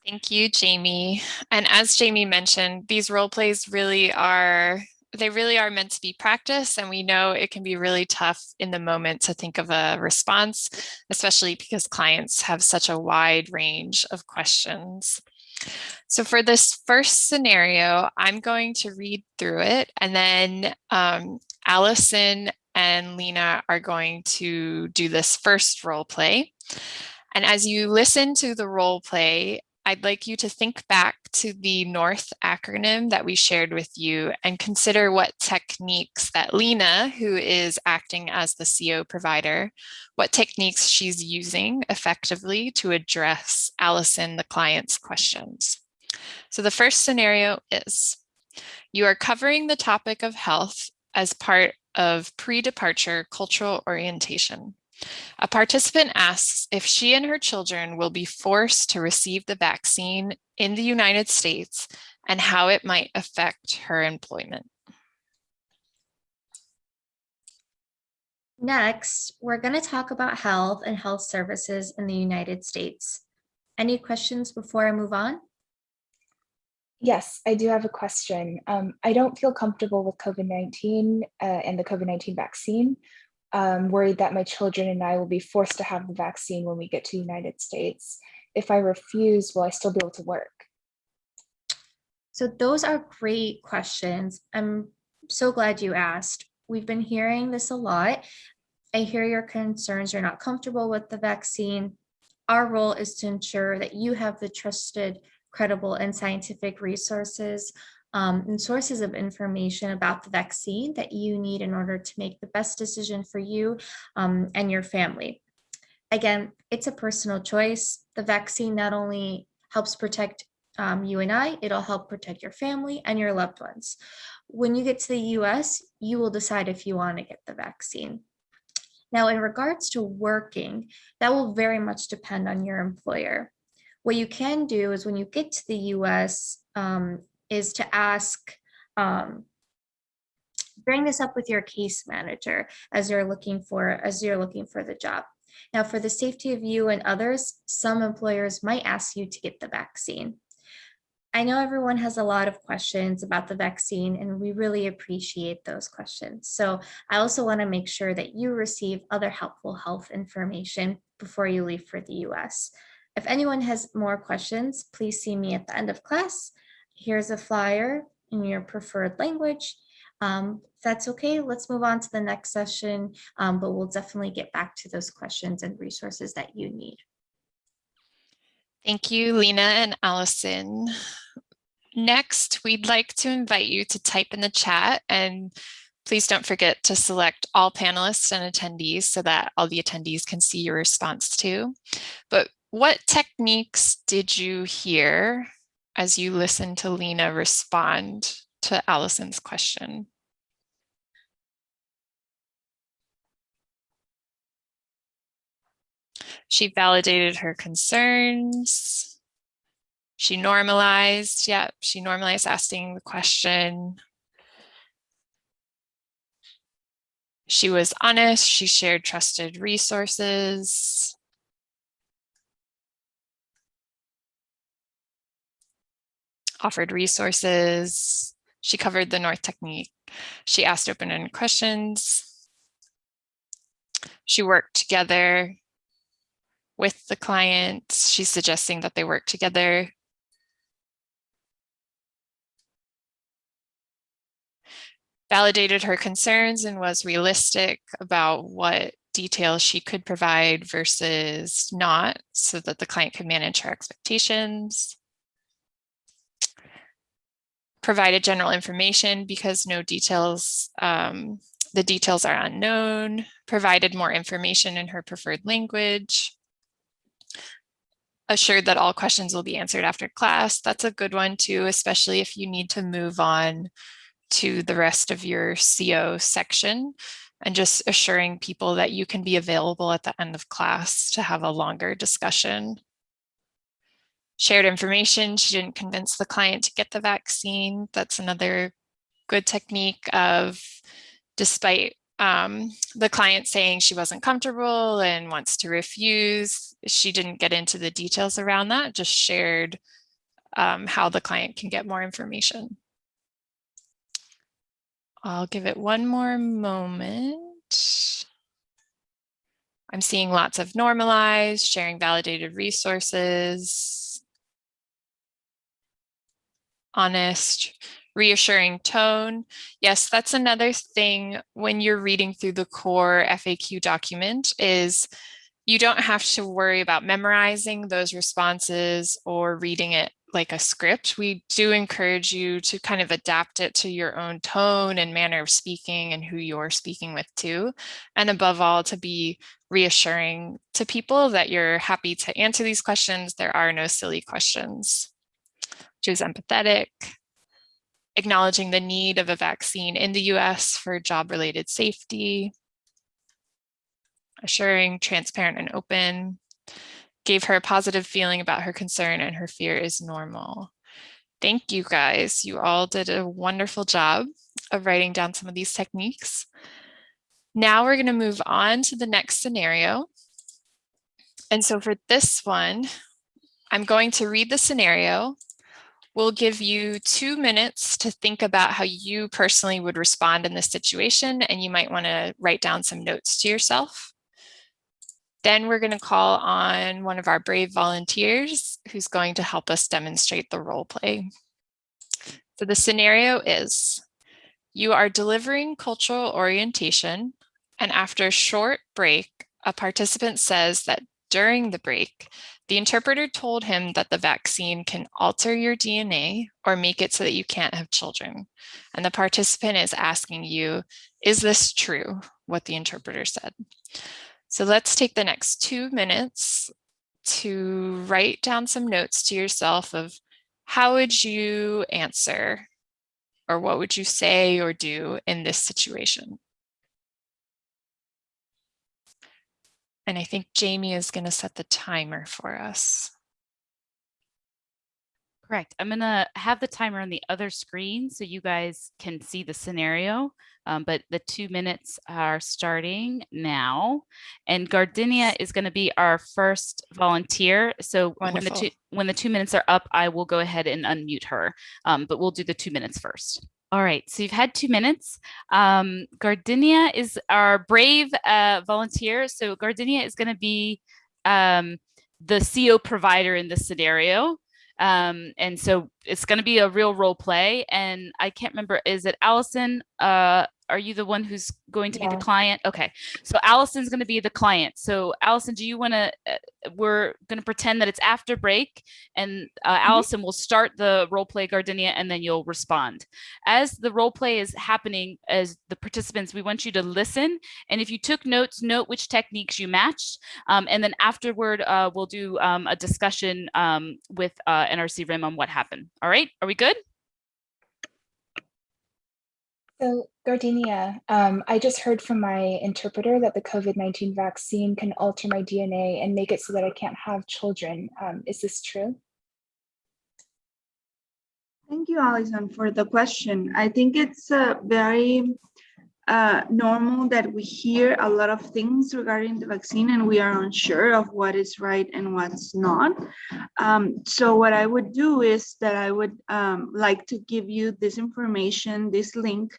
Thank you, Jamie. And as Jamie mentioned, these role plays really are, they really are meant to be practice. And we know it can be really tough in the moment to think of a response, especially because clients have such a wide range of questions. So for this first scenario, I'm going to read through it and then um, Allison and Lena are going to do this first role play. And as you listen to the role play, I'd like you to think back to the NORTH acronym that we shared with you and consider what techniques that Lena, who is acting as the CO provider, what techniques she's using effectively to address Allison, the client's questions. So the first scenario is, you are covering the topic of health as part of pre-departure cultural orientation. A participant asks if she and her children will be forced to receive the vaccine in the United States and how it might affect her employment. Next, we're going to talk about health and health services in the United States. Any questions before I move on? Yes, I do have a question. Um, I don't feel comfortable with COVID-19 uh, and the COVID-19 vaccine. I'm worried that my children and I will be forced to have the vaccine when we get to the United States. If I refuse, will I still be able to work? So those are great questions. I'm so glad you asked. We've been hearing this a lot. I hear your concerns. You're not comfortable with the vaccine. Our role is to ensure that you have the trusted credible and scientific resources um, and sources of information about the vaccine that you need in order to make the best decision for you um, and your family. Again, it's a personal choice. The vaccine not only helps protect um, you and I, it'll help protect your family and your loved ones. When you get to the US, you will decide if you want to get the vaccine. Now, in regards to working, that will very much depend on your employer. What you can do is when you get to the US um, is to ask, um, bring this up with your case manager as you're looking for as you're looking for the job. Now, for the safety of you and others, some employers might ask you to get the vaccine. I know everyone has a lot of questions about the vaccine and we really appreciate those questions. So I also want to make sure that you receive other helpful health information before you leave for the US. If anyone has more questions, please see me at the end of class. Here's a flyer in your preferred language. Um, if that's okay, let's move on to the next session, um, but we'll definitely get back to those questions and resources that you need. Thank you, Lena and Allison. Next, we'd like to invite you to type in the chat and please don't forget to select all panelists and attendees so that all the attendees can see your response too. But what techniques did you hear as you listened to Lena respond to Allison's question? She validated her concerns. She normalized, yep, yeah, she normalized asking the question. She was honest, she shared trusted resources. Offered resources. She covered the North technique. She asked open-ended questions. She worked together with the client. She's suggesting that they work together. Validated her concerns and was realistic about what details she could provide versus not so that the client could manage her expectations. Provided general information because no details, um, the details are unknown, provided more information in her preferred language, assured that all questions will be answered after class. That's a good one too, especially if you need to move on to the rest of your CO section and just assuring people that you can be available at the end of class to have a longer discussion. Shared information, she didn't convince the client to get the vaccine. That's another good technique of despite um, the client saying she wasn't comfortable and wants to refuse, she didn't get into the details around that, just shared um, how the client can get more information. I'll give it one more moment. I'm seeing lots of normalized, sharing validated resources, honest, reassuring tone. Yes, that's another thing when you're reading through the core FAQ document is you don't have to worry about memorizing those responses or reading it like a script. We do encourage you to kind of adapt it to your own tone and manner of speaking and who you're speaking with too. And above all, to be reassuring to people that you're happy to answer these questions. There are no silly questions. Choose empathetic, acknowledging the need of a vaccine in the US for job-related safety, assuring, transparent, and open, gave her a positive feeling about her concern and her fear is normal. Thank you guys. You all did a wonderful job of writing down some of these techniques. Now we're going to move on to the next scenario. And so for this one, I'm going to read the scenario. We'll give you two minutes to think about how you personally would respond in this situation, and you might want to write down some notes to yourself. Then we're going to call on one of our brave volunteers who's going to help us demonstrate the role play. So the scenario is you are delivering cultural orientation and after a short break, a participant says that during the break, the interpreter told him that the vaccine can alter your DNA or make it so that you can't have children. And the participant is asking you, is this true, what the interpreter said? So let's take the next two minutes to write down some notes to yourself of how would you answer or what would you say or do in this situation? And I think Jamie is going to set the timer for us. Correct. I'm going to have the timer on the other screen so you guys can see the scenario. Um, but the two minutes are starting now. And Gardenia is going to be our first volunteer. So when the, two, when the two minutes are up, I will go ahead and unmute her. Um, but we'll do the two minutes first. All right, so you've had two minutes. Um, Gardenia is our brave uh, volunteer. So Gardenia is going to be um, the CO provider in this scenario. Um, and so it's going to be a real role play. And I can't remember, is it Allison? Uh, are you the one who's going to yeah. be the client? Okay, so Allison's going to be the client. So Allison, do you want to, uh, we're going to pretend that it's after break and uh, mm -hmm. Allison will start the role play Gardenia and then you'll respond. As the role play is happening as the participants, we want you to listen. And if you took notes, note which techniques you matched. Um, and then afterward, uh, we'll do um, a discussion um, with uh, NRC RIM on what happened. All right, are we good? So Gardenia, um, I just heard from my interpreter that the COVID-19 vaccine can alter my DNA and make it so that I can't have children. Um, is this true? Thank you, Allison, for the question. I think it's uh, very uh, normal that we hear a lot of things regarding the vaccine and we are unsure of what is right and what's not. Um, so what I would do is that I would um, like to give you this information, this link,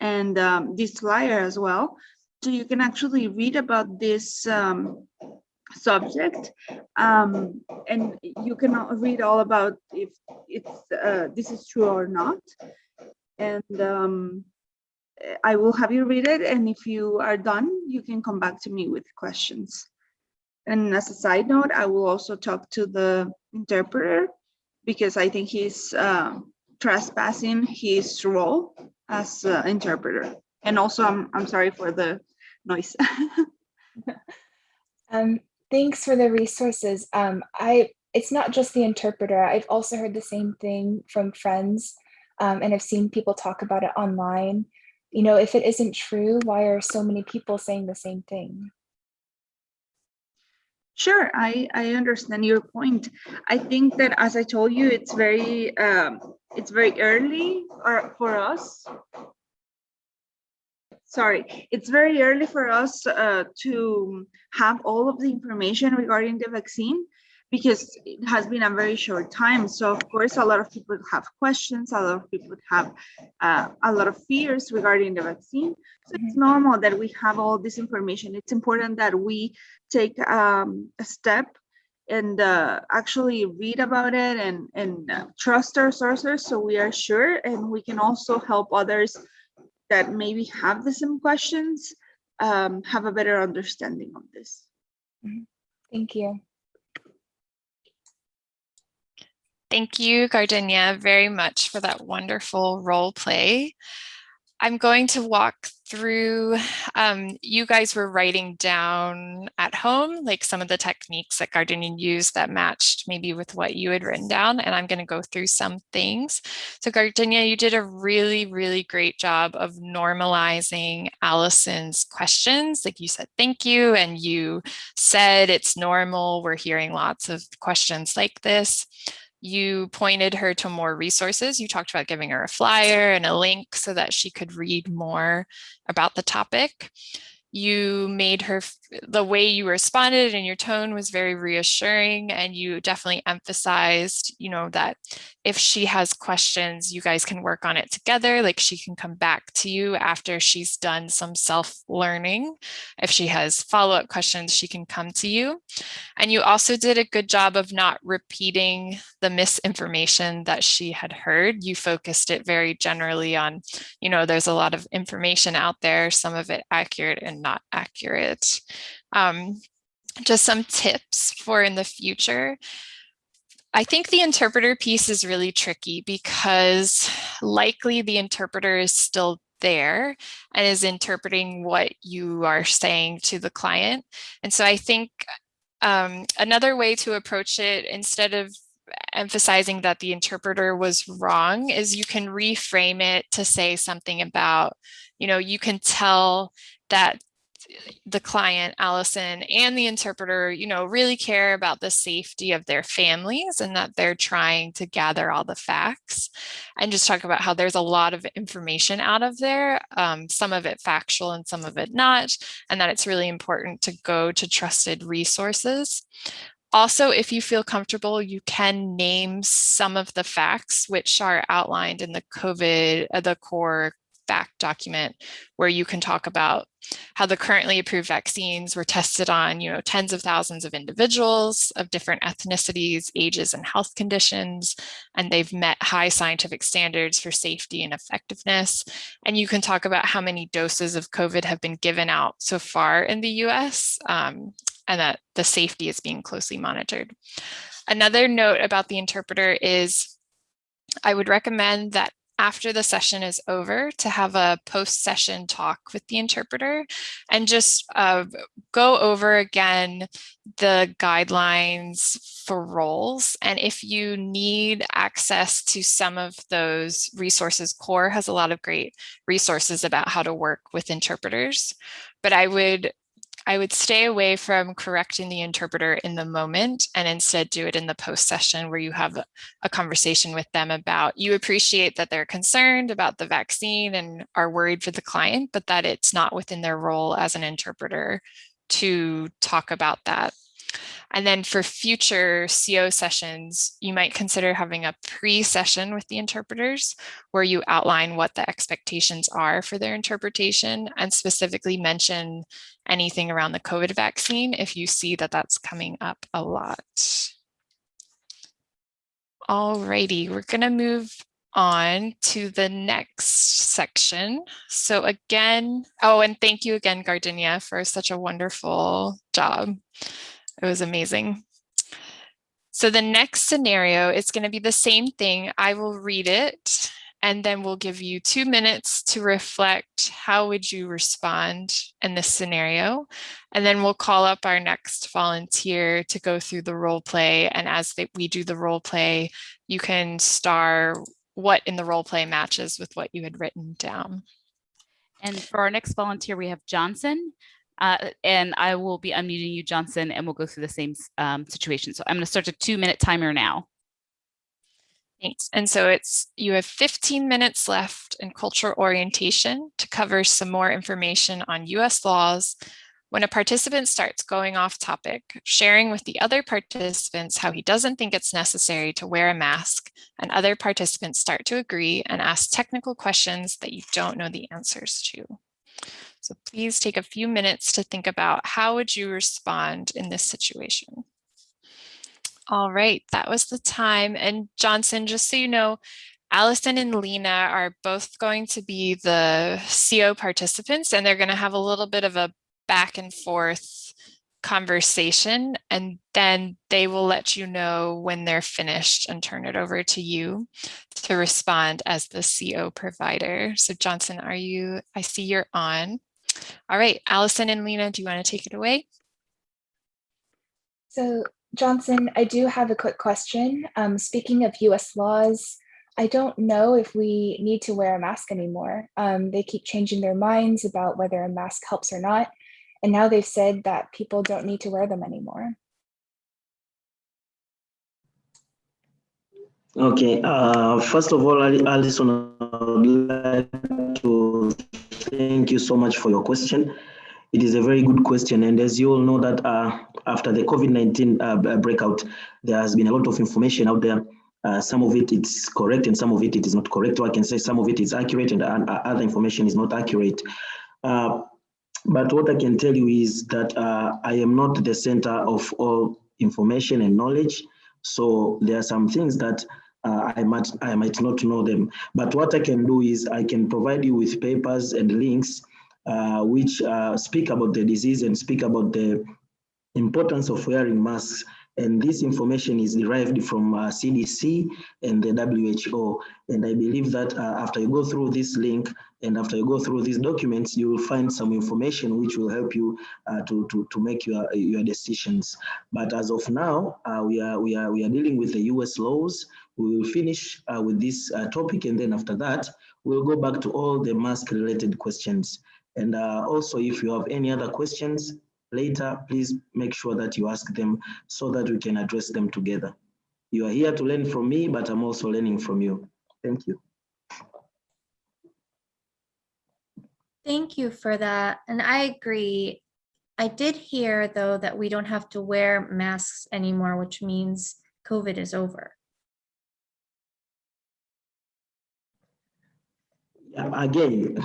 and um, this flyer as well. So you can actually read about this um, subject um, and you can read all about if it's uh, this is true or not. And um, I will have you read it. And if you are done, you can come back to me with questions. And as a side note, I will also talk to the interpreter because I think he's uh, trespassing his role as uh, interpreter. And also, I'm, I'm sorry for the noise. <laughs> um, thanks for the resources. Um, I It's not just the interpreter. I've also heard the same thing from friends um, and I've seen people talk about it online you know, if it isn't true, why are so many people saying the same thing? Sure, I, I understand your point. I think that, as I told you, it's very um, it's very early or for us. Sorry, it's very early for us uh, to have all of the information regarding the vaccine because it has been a very short time. So of course, a lot of people have questions, a lot of people have uh, a lot of fears regarding the vaccine. So it's mm-hmm. normal that we have all this information. It's important that we take um, a step and uh, actually read about it and, and uh, trust our sources so we are sure and we can also help others that maybe have the same questions um, have a better understanding of this. Mm-hmm. Thank you. Thank you, Gardenia, very much for that wonderful role play. I'm going to walk through, um, you guys were writing down at home, like some of the techniques that Gardenia used that matched maybe with what you had written down, and I'm gonna go through some things. So Gardenia, you did a really, really great job of normalizing Allison's questions. Like you said, thank you, and you said it's normal, we're hearing lots of questions like this. You pointed her to more resources. You talked about giving her a flyer and a link so that she could read more about the topic you made her, the way you responded and your tone was very reassuring and you definitely emphasized, you know, that if she has questions, you guys can work on it together. Like she can come back to you after she's done some self-learning. If she has follow-up questions, she can come to you. And you also did a good job of not repeating the misinformation that she had heard. You focused it very generally on, you know, there's a lot of information out there, some of it accurate and not accurate. Um, just some tips for in the future. I think the interpreter piece is really tricky because likely the interpreter is still there and is interpreting what you are saying to the client. And so I think um, another way to approach it instead of emphasizing that the interpreter was wrong is you can reframe it to say something about, you know, you can tell that the client, Allison, and the interpreter, you know, really care about the safety of their families and that they're trying to gather all the facts and just talk about how there's a lot of information out of there, um, some of it factual and some of it not, and that it's really important to go to trusted resources. Also, if you feel comfortable, you can name some of the facts which are outlined in the COVID, uh, the core fact document where you can talk about how the currently approved vaccines were tested on, you know, tens of thousands of individuals of different ethnicities, ages, and health conditions, and they've met high scientific standards for safety and effectiveness. And you can talk about how many doses of COVID have been given out so far in the US, um, and that the safety is being closely monitored. Another note about the interpreter is I would recommend that after the session is over to have a post-session talk with the interpreter and just uh, go over again the guidelines for roles. And if you need access to some of those resources, CORE has a lot of great resources about how to work with interpreters. But I would I would stay away from correcting the interpreter in the moment and instead do it in the post session where you have a conversation with them about you appreciate that they're concerned about the vaccine and are worried for the client, but that it's not within their role as an interpreter to talk about that and then for future CO sessions, you might consider having a pre-session with the interpreters where you outline what the expectations are for their interpretation and specifically mention anything around the COVID vaccine if you see that that's coming up a lot. Alrighty, we're gonna move on to the next section. So again, oh, and thank you again, Gardenia, for such a wonderful job. It was amazing. So the next scenario is going to be the same thing. I will read it and then we'll give you two minutes to reflect how would you respond in this scenario. And then we'll call up our next volunteer to go through the role play. And as they, we do the role play, you can star what in the role play matches with what you had written down. And for our next volunteer, we have Johnson. Uh, and I will be unmuting you, Johnson, and we'll go through the same um, situation. So I'm going to start a two minute timer now. Thanks. And so it's you have 15 minutes left in cultural orientation to cover some more information on US laws. When a participant starts going off topic, sharing with the other participants how he doesn't think it's necessary to wear a mask and other participants start to agree and ask technical questions that you don't know the answers to. So please take a few minutes to think about how would you respond in this situation? All right, that was the time. And Johnson, just so you know, Allison and Lena are both going to be the CO participants and they're going to have a little bit of a back and forth conversation and then they will let you know when they're finished and turn it over to you to respond as the CO provider. So Johnson, are you, I see you're on. All right, Allison and Lena, do you want to take it away? So Johnson, I do have a quick question. Um, speaking of US laws, I don't know if we need to wear a mask anymore. Um, they keep changing their minds about whether a mask helps or not. And now they've said that people don't need to wear them anymore. Okay, uh, first of all, Allison, I would like to thank you so much for your question. It is a very good question. And as you all know that uh, after the COVID-19 uh, breakout, there has been a lot of information out there. Uh, some of it is correct and some of it, it is not correct. Or I can say some of it is accurate and uh, other information is not accurate. Uh, but what I can tell you is that uh, I am not the center of all information and knowledge. So there are some things that uh, I might I might not know them. But what I can do is I can provide you with papers and links uh, which uh, speak about the disease and speak about the importance of wearing masks. And this information is derived from uh, CDC and the WHO. And I believe that uh, after you go through this link and after you go through these documents, you will find some information which will help you uh, to, to, to make your, your decisions. But as of now, uh, we, are, we, are, we are dealing with the US laws. We will finish uh, with this uh, topic and then after that, we'll go back to all the mask related questions. And also if you have any other questions, later, please make sure that you ask them so that we can address them together. You are here to learn from me, but I'm also learning from you. Thank you. Thank you for that. And I agree. I did hear, though, that we don't have to wear masks anymore, which means COVID is over. Again,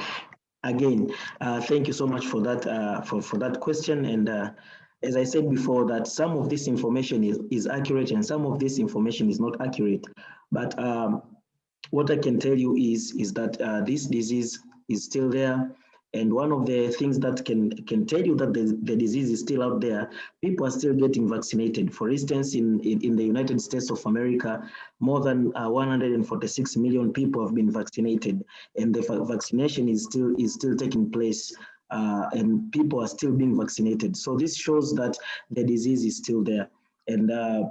again, uh, thank you so much for that uh, for, for that question. And uh, as I said before, that some of this information is, is accurate and some of this information is not accurate. But um, what I can tell you is, is that uh, this disease is still there And one of the things that can, can tell you that the, the disease is still out there, people are still getting vaccinated. For instance, in, in, in the United States of America, more than uh, 146 million people have been vaccinated and the vaccination is still, is still taking place uh, and people are still being vaccinated. So this shows that the disease is still there. And uh,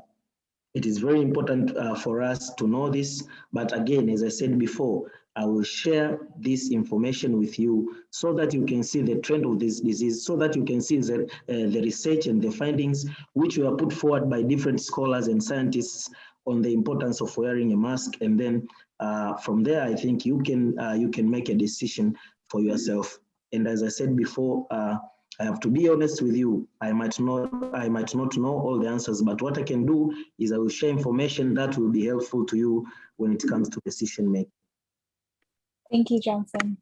it is very important uh, for us to know this. But again, as I said before, I will share this information with you so that you can see the trend of this disease, so that you can see the, uh, the research and the findings which were put forward by different scholars and scientists on the importance of wearing a mask. And then uh, from there, I think you can, uh, you can make a decision for yourself. And as I said before, uh, I have to be honest with you. I might not, I might not know all the answers, but what I can do is I will share information that will be helpful to you when it comes to decision making. Thank you, Johnson.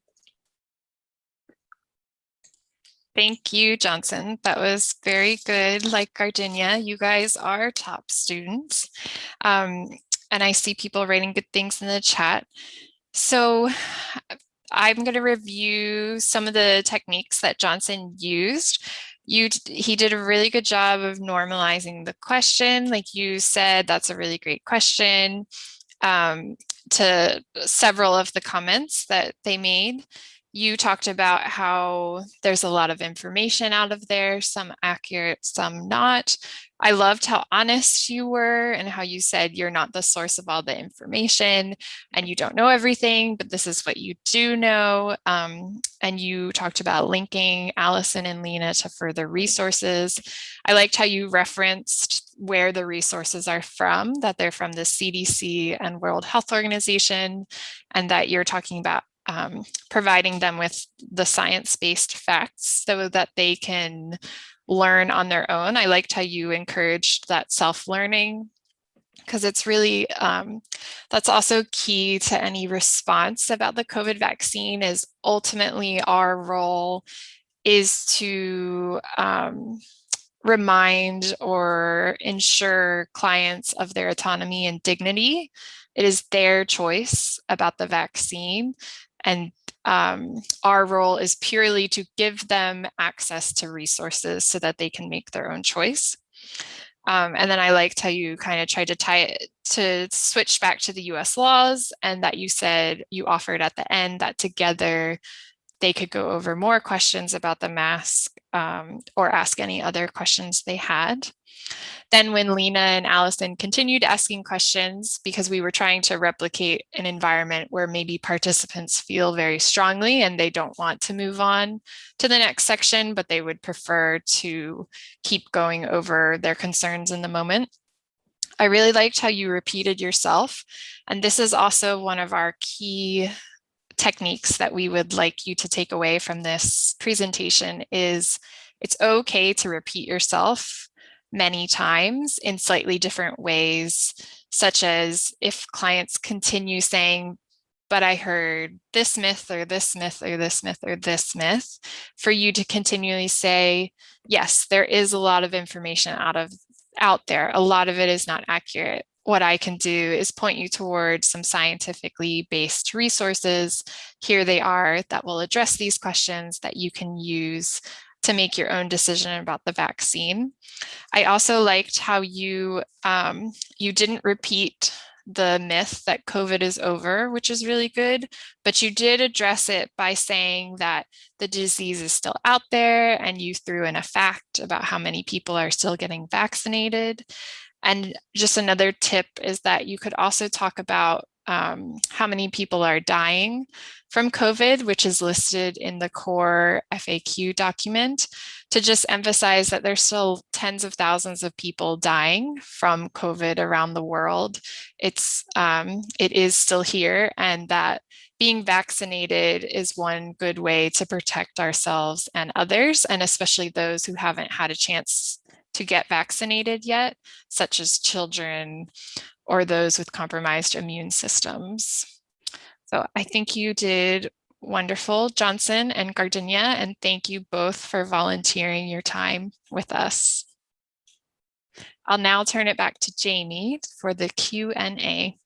Thank you, Johnson. That was very good. Like Gardenia, you guys are top students. Um, and I see people writing good things in the chat. So I'm going to review some of the techniques that Johnson used. You, he did a really good job of normalizing the question. Like you said, that's a really great question um, to several of the comments that they made. You talked about how there's a lot of information out of there, some accurate, some not. I loved how honest you were and how you said you're not the source of all the information and you don't know everything, but this is what you do know. Um, and you talked about linking Allison and Lena to further resources. I liked how you referenced where the resources are from, that they're from the CDC and World Health Organization, and that you're talking about um, providing them with the science-based facts so that they can learn on their own. I liked how you encouraged that self-learning because it's really, um, that's also key to any response about the COVID vaccine is ultimately our role is to um, remind or ensure clients of their autonomy and dignity. It is their choice about the vaccine and um, our role is purely to give them access to resources so that they can make their own choice. Um, and then I liked how you kind of tried to tie it to switch back to the US laws and that you said you offered at the end that together they could go over more questions about the mask um, or ask any other questions they had. Then when Lena and Allison continued asking questions, because we were trying to replicate an environment where maybe participants feel very strongly and they don't want to move on to the next section, but they would prefer to keep going over their concerns in the moment. I really liked how you repeated yourself. And this is also one of our key techniques that we would like you to take away from this presentation is it's okay to repeat yourself many times in slightly different ways, such as if clients continue saying, but I heard this myth or this myth or this myth or this myth, for you to continually say, yes, there is a lot of information out of out there. A lot of it is not accurate. What I can do is point you towards some scientifically based resources. Here they are that will address these questions that you can use to make your own decision about the vaccine. I also liked how you um, you didn't repeat the myth that COVID is over, which is really good, but you did address it by saying that the disease is still out there and you threw in a fact about how many people are still getting vaccinated. And just another tip is that you could also talk about um, how many people are dying from COVID, which is listed in the core FAQ document, to just emphasize that there's still tens of thousands of people dying from COVID around the world. It's, um, it is still here and that being vaccinated is one good way to protect ourselves and others, and especially those who haven't had a chance to get vaccinated yet, such as children, or those with compromised immune systems. So I think you did wonderful, Johnson and Gardenia, and thank you both for volunteering your time with us. I'll now turn it back to Jamie for the Q&A.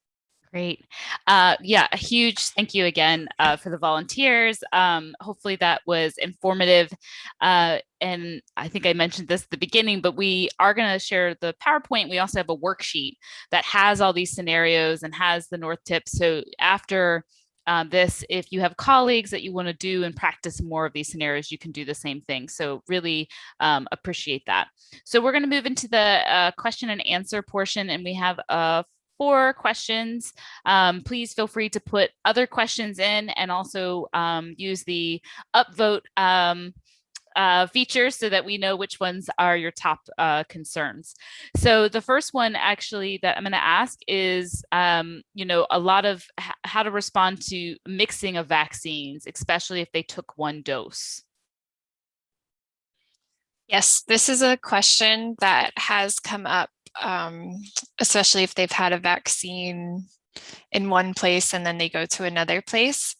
Great. Uh, yeah, a huge thank you again uh, for the volunteers. Um, hopefully that was informative. Uh, and I think I mentioned this at the beginning, but we are going to share the PowerPoint. We also have a worksheet that has all these scenarios and has the North tips. So after um, this, if you have colleagues that you want to do and practice more of these scenarios, you can do the same thing. So really um, appreciate that. So we're going to move into the uh, question and answer portion, and we have a four questions. Um, please feel free to put other questions in and also um, use the upvote um, uh, feature so that we know which ones are your top uh, concerns. So the first one actually that I'm going to ask is, um, you know, a lot of how to respond to mixing of vaccines, especially if they took one dose. Yes, this is a question that has come up um, especially if they've had a vaccine in one place and then they go to another place.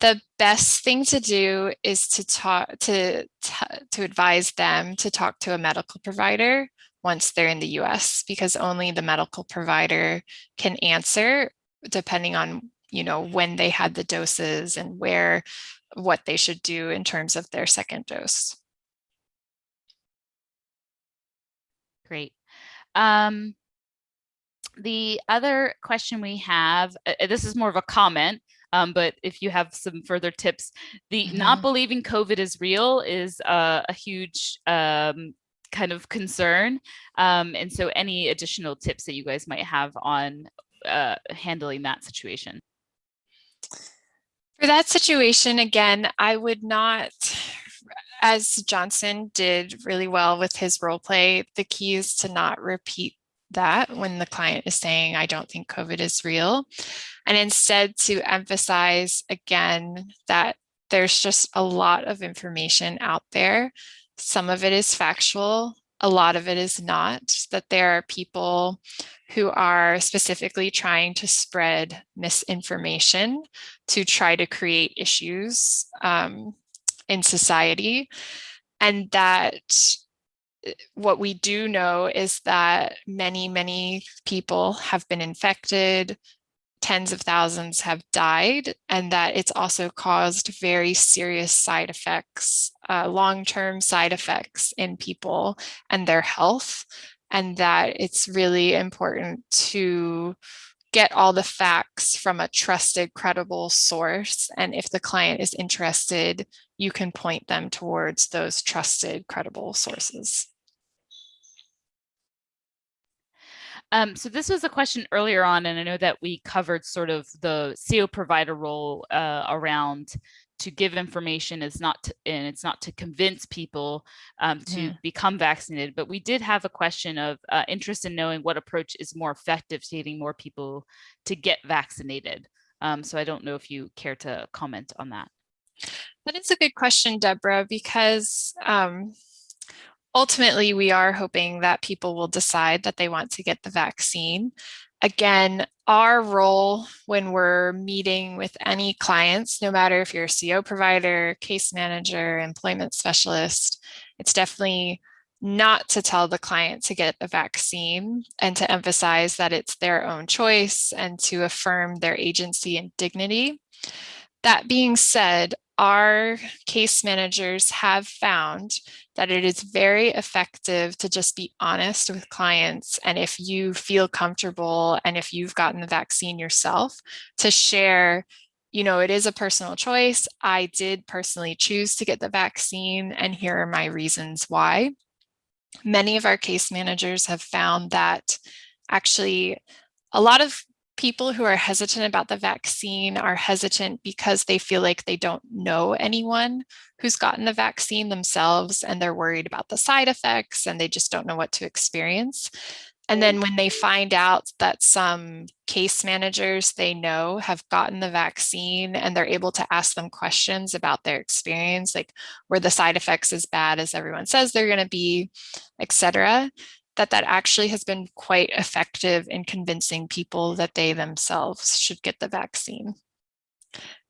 The best thing to do is to talk to, to advise them to talk to a medical provider once they're in the US because only the medical provider can answer depending on you know when they had the doses and where what they should do in terms of their second dose. Um, the other question we have, uh, this is more of a comment, um, but if you have some further tips, the mm -hmm. not mm-hmm. believing COVID is real is uh, a huge um, kind of concern. Um, and so any additional tips that you guys might have on uh, handling that situation? For that situation, again, I would not as Johnson did really well with his role play, the key is to not repeat that when the client is saying, I don't think COVID is real, and instead to emphasize again that there's just a lot of information out there. Some of it is factual, a lot of it is not, that there are people who are specifically trying to spread misinformation to try to create issues um, in society and that eh, what we do know is that many, many people have been infected, tens of thousands have died, and that it's also caused very serious side effects, uh, long-term side effects in people and their health, and that it's really important to get all the facts from a trusted, credible source. And if the client is interested, you can point them towards those trusted, credible sources. Um, so this was a question earlier on, and I know that we covered sort of the CO provider role uh, around to give information is not to, and it's not to convince people um, to yeah. become vaccinated. But we did have a question of uh, interest in knowing what approach is more effective to getting more people to get vaccinated. Um, so I don't know if you care to comment on that. That is a good question, Deborah, because um, ultimately we are hoping that people will decide that they want to get the vaccine. Again, our role when we're meeting with any clients, no matter if you're a CO provider, case manager, employment specialist, it's definitely not to tell the client to get a vaccine and to emphasize that it's their own choice and to affirm their agency and dignity. That being said, our case managers have found that it is very effective to just be honest with clients. And if you feel comfortable and if you've gotten the vaccine yourself, to share, you know, it is a personal choice. I did personally choose to get the vaccine and here are my reasons why. Many of our case managers have found that actually a lot of people who are hesitant about the vaccine are hesitant because they feel like they don't know anyone who's gotten the vaccine themselves and they're worried about the side effects and they just don't know what to experience. And then when they mm-hmm. find out that some case managers they know have gotten the vaccine and they're able to ask them questions about their experience, like were the side effects as bad as everyone says they're going to be, etc that that actually has been quite effective in convincing people that they themselves should get the vaccine.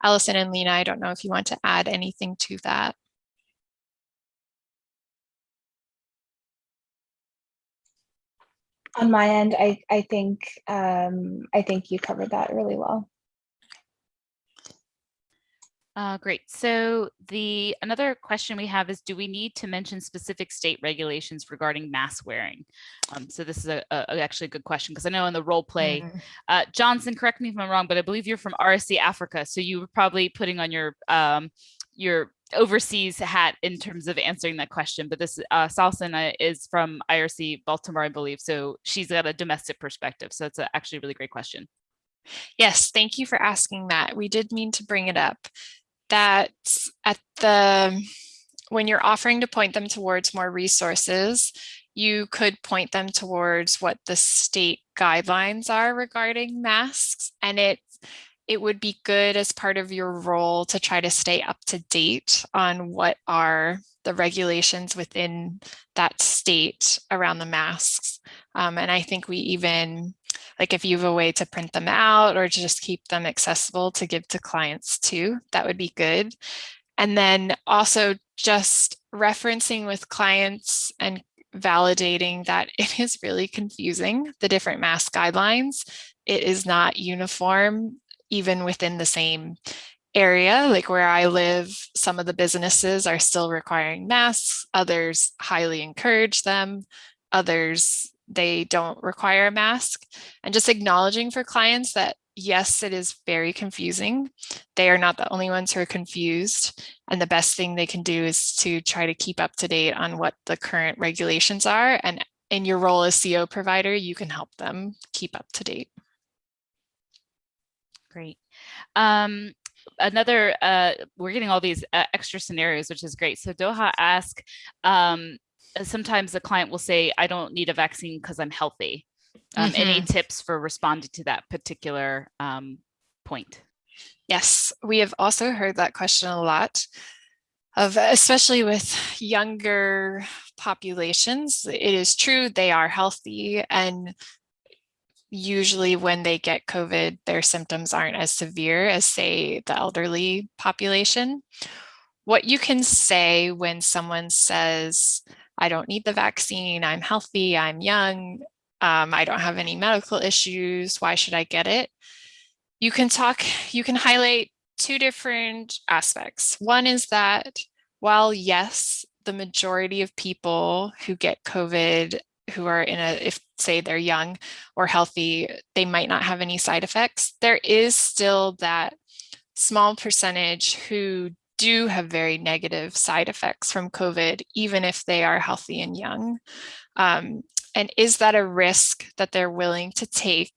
Allison and Lena, I don't know if you want to add anything to that. On my end, I, I think, um, I think you covered that really well. Uh, great. So the another question we have is, do we need to mention specific state regulations regarding mask wearing? Um, so this is a, a- actually a good question because I know in the role play, Mm. uh, Johnson, correct me if I'm wrong, but I believe you're from RSC Africa. So you were probably putting on your um, your overseas hat in terms of answering that question. But this uh, Salson is from IRC Baltimore, I believe. So she's got a domestic perspective. So it's a, actually a really great question. Yes, thank you for asking that. We did mean to bring it up. That at the, when you're offering to point them towards more resources, you could point them towards what the state guidelines are regarding masks. And it, it would be good as part of your role to try to stay up to date on what are the regulations within that state around the masks. Um, and I think we even like if you have a way to print them out or to just keep them accessible to give to clients too, that would be good. And then also just referencing with clients and validating that <laughs> it is really confusing, the different mask guidelines. It is not uniform even within the same area, like where I live, some of the businesses are still requiring masks, others highly encourage them, others they don't require a mask and just acknowledging for clients that yes, it is very confusing. They are not the only ones who are confused. And the best thing they can do is to try to keep up to date on what the current regulations are. And in your role as CO provider, you can help them keep up to date. Great. Um, another, uh, we're getting all these uh, extra scenarios, which is great. So Doha ask, um, sometimes a client will say, I don't need a vaccine because I'm healthy. Um, Any tips for responding to that particular um, point? Yes, we have also heard that question a lot of especially with younger populations. It is true they are healthy and usually when they get COVID, their symptoms aren't as severe as say the elderly population. What you can say when someone says, I don't need the vaccine, I'm healthy, I'm young, um, I don't have any medical issues, why should I get it? You can talk, you can highlight two different aspects. One is that while yes, the majority of people who get COVID who are in a, if say they're young or healthy, they might not have any side effects. There is still that small percentage who do have very negative side effects from COVID, even if they are healthy and young. Um, and is that a risk that they're willing to take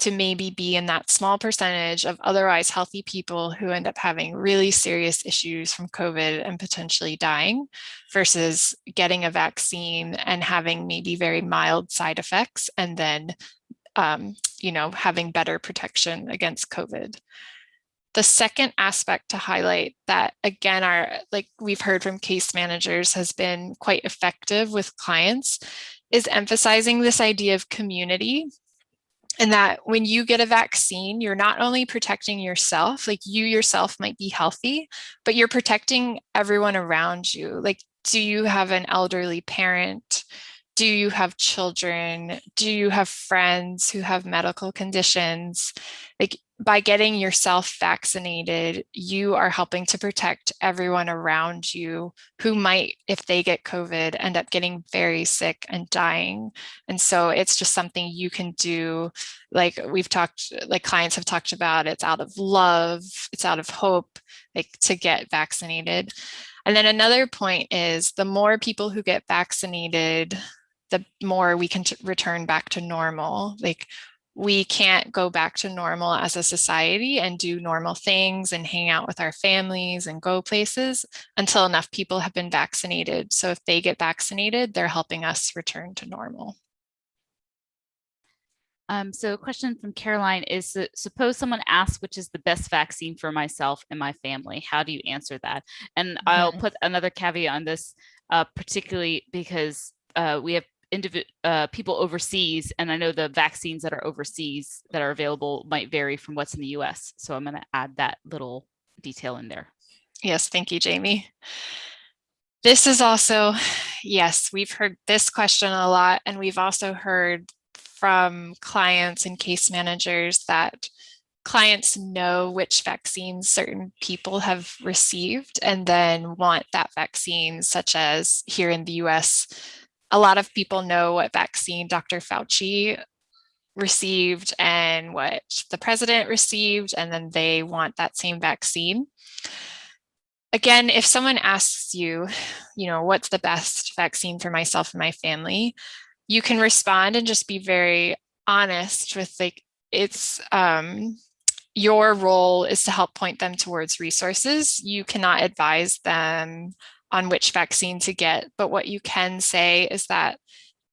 to maybe be in that small percentage of otherwise healthy people who end up having really serious issues from COVID and potentially dying versus getting a vaccine and having maybe very mild side effects and then, um, you know, having better protection against COVID. The second aspect to highlight that again are like we've heard from case managers has been quite effective with clients is emphasizing this idea of community and that when you get a vaccine, you're not only protecting yourself, like you yourself might be healthy, but you're protecting everyone around you. Like, do you have an elderly parent? Do you have children? Do you have friends who have medical conditions? Like by getting yourself vaccinated, you are helping to protect everyone around you who might, if they get COVID, end up getting very sick and dying. And so it's just something you can do. Like we've talked, like clients have talked about, it's out of love, it's out of hope, like to get vaccinated. And then another point is the more people who get vaccinated, the more we can return back to normal. Like we can't go back to normal as a society and do normal things and hang out with our families and go places until enough people have been vaccinated. So if they get vaccinated, they're helping us return to normal. Um, so a question from Caroline is, uh, suppose someone asks which is the best vaccine for myself and my family, how do you answer that? And I'll put another caveat on this, uh, particularly because uh, we have uh, people overseas, and I know the vaccines that are overseas that are available might vary from what's in the US. So I'm going to add that little detail in there. Yes, thank you, Jamie. This is also, yes, we've heard this question a lot, and we've also heard from clients and case managers that clients know which vaccines certain people have received and then want that vaccine, such as here in the US, a lot of people know what vaccine Dr. Fauci received and what the president received, and then they want that same vaccine. Again, if someone asks you, you know, what's the best vaccine for myself and my family, you can respond and just be very honest with like, it's, um, your role is to help point them towards resources. You cannot advise them on which vaccine to get, but what you can say is that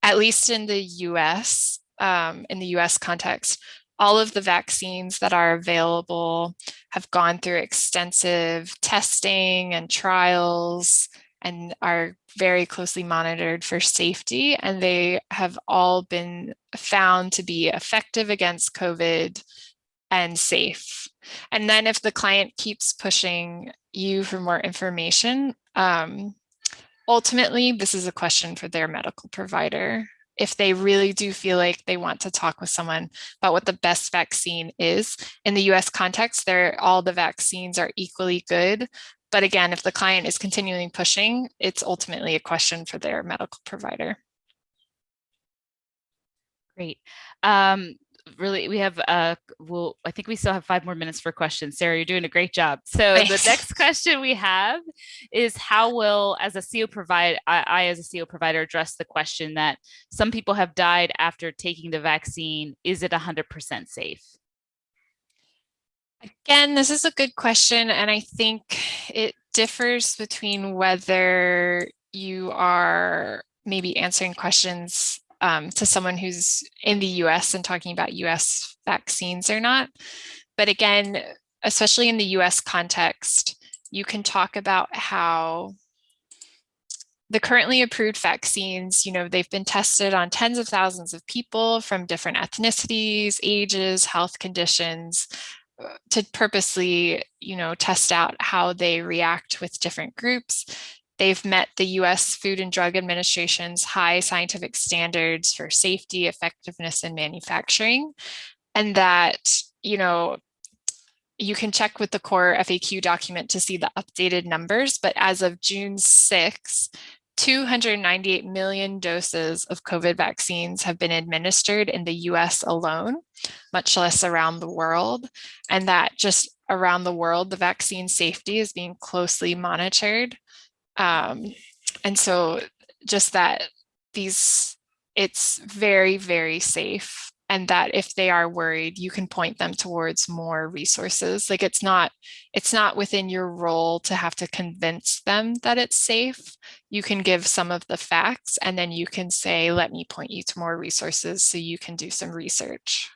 at least in the US, um, in the US context, all of the vaccines that are available have gone through extensive testing and trials and are very closely monitored for safety. And they have all been found to be effective against COVID and safe. And then if the client keeps pushing you for more information, um, ultimately, this is a question for their medical provider. If they really do feel like they want to talk with someone about what the best vaccine is, in the US context, there all the vaccines are equally good. But again, if the client is continually pushing, it's ultimately a question for their medical provider. Great. Um, really we have uh well i think we still have five more minutes for questions sarah you're doing a great job so Thanks. the next <laughs> question we have is how will as a co provide I, I as a co provider address the question that some people have died after taking the vaccine is it 100% safe Again, this is a good question, and I think it differs between whether you are maybe answering questions um, to someone who's in the US and talking about US vaccines or not. But again, especially in the US context, you can talk about how the currently approved vaccines, you know, they've been tested on tens of thousands of people from different ethnicities, ages, health conditions, uh, to purposely, you know, test out how they react with different groups. They've met the US Food and Drug Administration's high scientific standards for safety, effectiveness, and manufacturing. And that, you know, you can check with the core FAQ document to see the updated numbers, but as of June 6, 298 million doses of COVID vaccines have been administered in the US alone, much less around the world. And that just around the world, the vaccine safety is being closely monitored. Um, and so just that these, it's very, very safe and that if they are worried, you can point them towards more resources. Like it's not, it's not within your role to have to convince them that it's safe. You can give some of the facts and then you can say, let me point you to more resources so you can do some research.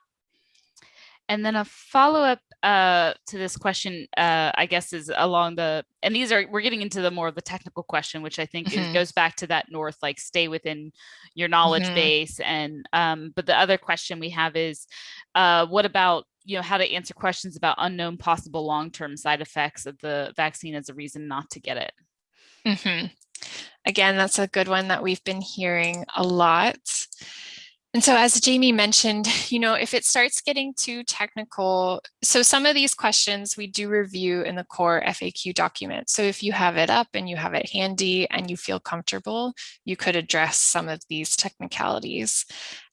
And then a follow-up uh, to this question, uh, I guess, is along the, and these are, we're getting into the more of the technical question, which I think mm -hmm. goes back to that north, like stay within your knowledge mm -hmm. base. And, um, but the other question we have is, uh, what about, you know, how to answer questions about unknown possible long-term side effects of the vaccine as a reason not to get it? Mm -hmm. Again, that's a good one that we've been hearing a lot. And so as Jamie mentioned, <laughs> you know, if it starts getting too technical, so some of these questions we do review in the core FAQ document. So if you have it up and you have it handy and you feel comfortable, you could address some of these technicalities.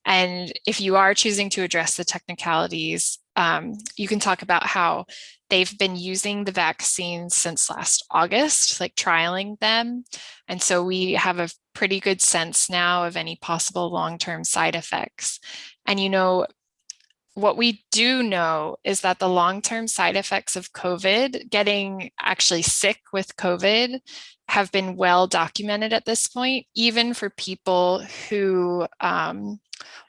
And if you are choosing to address the technicalities, um, you can talk about how they've been using the vaccines since last August, like trialing them. And so we have a pretty good sense now of any possible long-term side effects. And you know, what we do know is that the long-term side effects of COVID, getting actually sick with COVID, have been well documented at this point, even for people who um,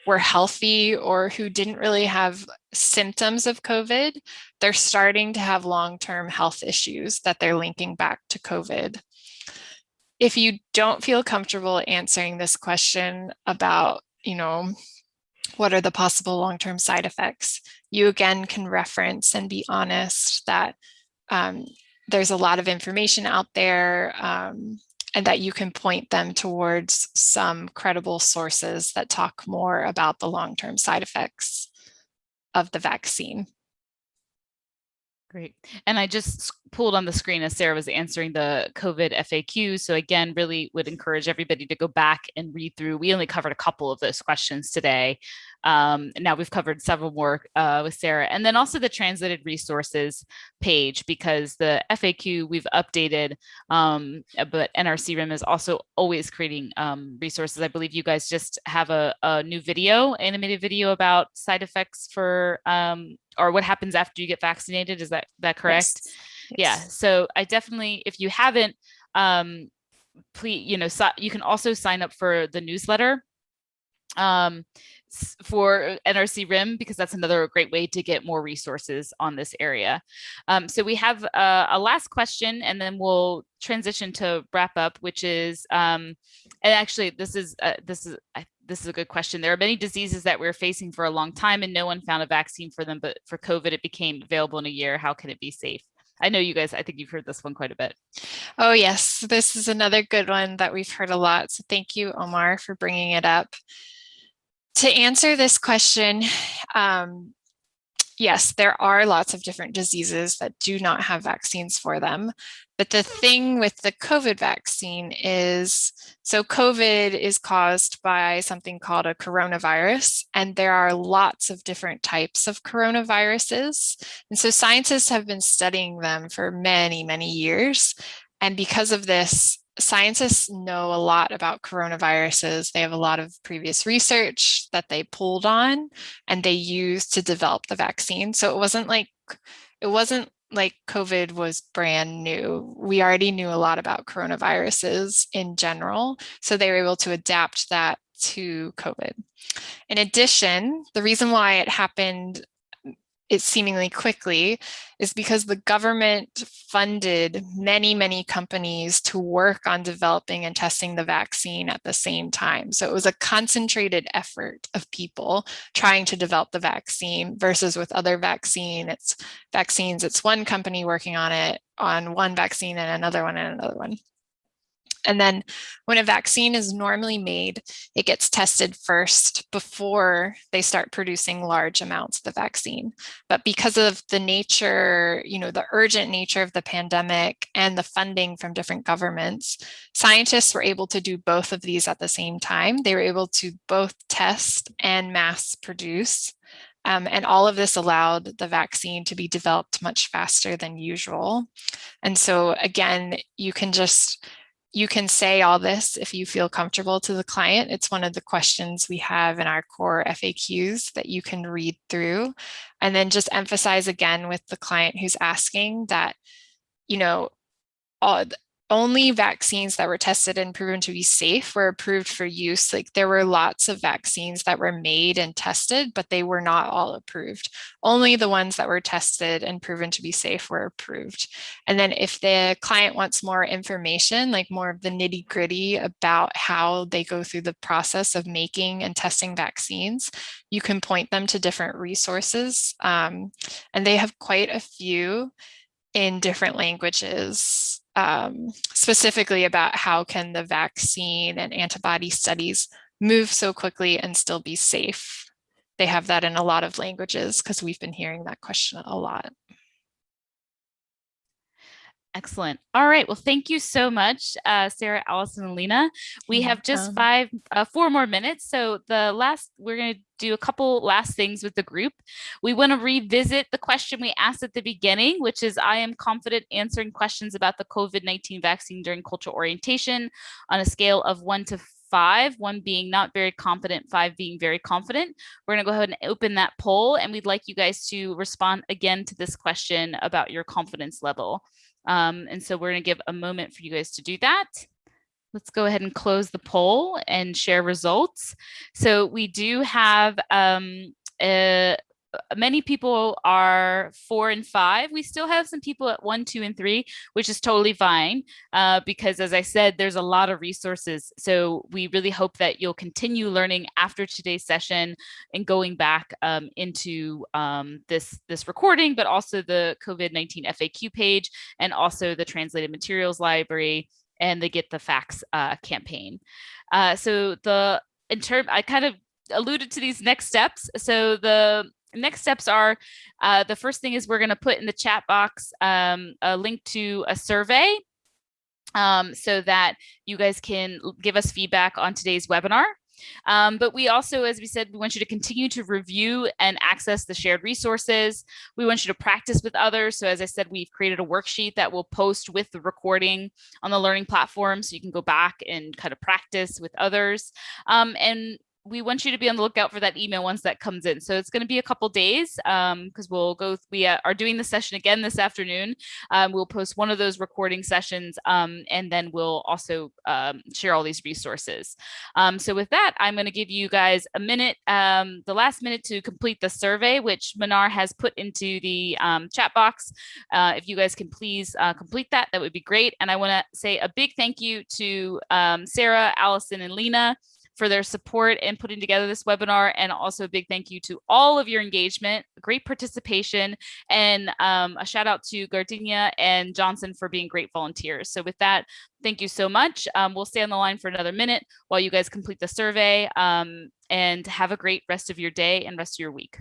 were healthy or who didn't really have symptoms of COVID, they're starting to have long-term health issues that they're linking back to COVID. If you don't feel comfortable answering this question about, you know, what are the possible long-term side effects, you again can reference and be honest that um, there's a lot of information out there. Um, and that you can point them towards some credible sources that talk more about the long-term side effects of the vaccine. Great. And I just pulled on the screen as Sarah was answering the COVID FAQ. So again, really would encourage everybody to go back and read through. We only covered a couple of those questions today. Um, now we've covered several more uh, with Sarah. And then also the translated resources page, because the FAQ we've updated, um, uh, but NRC RIM is also always creating um, resources. I believe you guys just have a, a new video, animated video about side effects for um, or what happens after you get vaccinated. Is that that correct? Yes. Yeah. So I definitely, if you haven't, um, please, you know, si- you can also sign up for the newsletter um, for NRC RIM because that's another great way to get more resources on this area. Um, so we have uh, a last question and then we'll transition to wrap up, which is, um, and actually this is, uh, this is, I, this is a good question. There are many diseases that we're facing for a long time and no one found a vaccine for them, but for COVID, it became available in a year. How can it be safe? I know you guys, I think you've heard this one quite a bit. Oh, yes, this is another good one that we've heard a lot. So thank you, Omar, for bringing it up. To answer this question, um, yes, there are lots of different diseases that do not have vaccines for them. But the thing with the COVID vaccine is, so COVID is caused by something called a coronavirus, and there are lots of different types of coronaviruses. And so scientists have been studying them for many, many years. And because of this, scientists know a lot about coronaviruses. They have a lot of previous research that they pulled on and they used to develop the vaccine. So it wasn't like, it wasn't like COVID was brand new. We already knew a lot about coronaviruses in general. So they were able to adapt that to COVID. In addition, the reason why it happened it seemingly quickly is because the government funded many, many companies to work on developing and testing the vaccine at the same time. So it was a concentrated effort of people trying to develop the vaccine versus with other vaccine, it's vaccines, it's one company working on it on one vaccine and another one and another one. And then when a vaccine is normally made, it gets tested first before they start producing large amounts of the vaccine. But because of the nature, you know, the urgent nature of the pandemic and the funding from different governments, scientists were able to do both of these at the same time. They were able to both test and mass produce. Um, and all of this allowed the vaccine to be developed much faster than usual. And so again, you can just you can say all this if you feel comfortable to the client. It's one of the questions we have in our core FAQs that you can read through. And then just emphasize again with the client who's asking that, you know, all, only vaccines that were tested and proven to be safe were approved for use. Like there were lots of vaccines that were made and tested, but they were not all approved. Only the ones that were tested and proven to be safe were approved. And then if the client wants more information, like more of the nitty gritty about how they go through the process of making and testing vaccines, you can point them to different resources. Um, and they have quite a few in different languages um, specifically about how can the vaccine and antibody studies move so quickly and still be safe. They have that in a lot of languages because we've been hearing that question a lot. Excellent. All right. Well, thank you so much, uh, Sarah, Allison, and Lena. We have just five, uh, four more minutes. So the last, we're going to do a couple last things with the group. We want to revisit the question we asked at the beginning, which is I am confident answering questions about the COVID-19 vaccine during cultural orientation on a scale of one to five, one being not very confident, five being very confident. We're going to go ahead and open that poll and we'd like you guys to respond again to this question about your confidence level. Um, and so we're going to give a moment for you guys to do that. Let's go ahead and close the poll and share results. So we do have um, uh, many people are four and five. We still have some people at one, two, and three, which is totally fine uh, because as I said, there's a lot of resources. So we really hope that you'll continue learning after today's session and going back um, into um, this, this recording, but also the COVID-19 FAQ page and also the translated materials library and the Get the Facts uh, campaign. Uh, so the in term, I kind of alluded to these next steps. So the next steps are uh, the first thing is we're going to put in the chat box um, a link to a survey um, so that you guys can give us feedback on today's webinar. Um, but we also, as we said, we want you to continue to review and access the shared resources. We want you to practice with others. So as I said, we've created a worksheet that will post with the recording on the learning platform. So you can go back and kind of practice with others. Um, and we want you to be on the lookout for that email once that comes in. So it's going to be a couple days because um, we'll go. We uh, are doing the session again this afternoon. Um, we'll post one of those recording sessions, um, and then we'll also um, share all these resources. Um, so with that, I'm going to give you guys a minute, um, the last minute to complete the survey, which Manar has put into the chat box. Uh, if you guys can please uh, complete that, that would be great. And I want to say a big thank you to Sarah, Allison, and Lena for their support in putting together this webinar and also a big thank you to all of your engagement, great participation, and um, a shout out to Gardenia and Johnson for being great volunteers. So with that, thank you so much. Um, we'll stay on the line for another minute while you guys complete the survey um, and have a great rest of your day and rest of your week.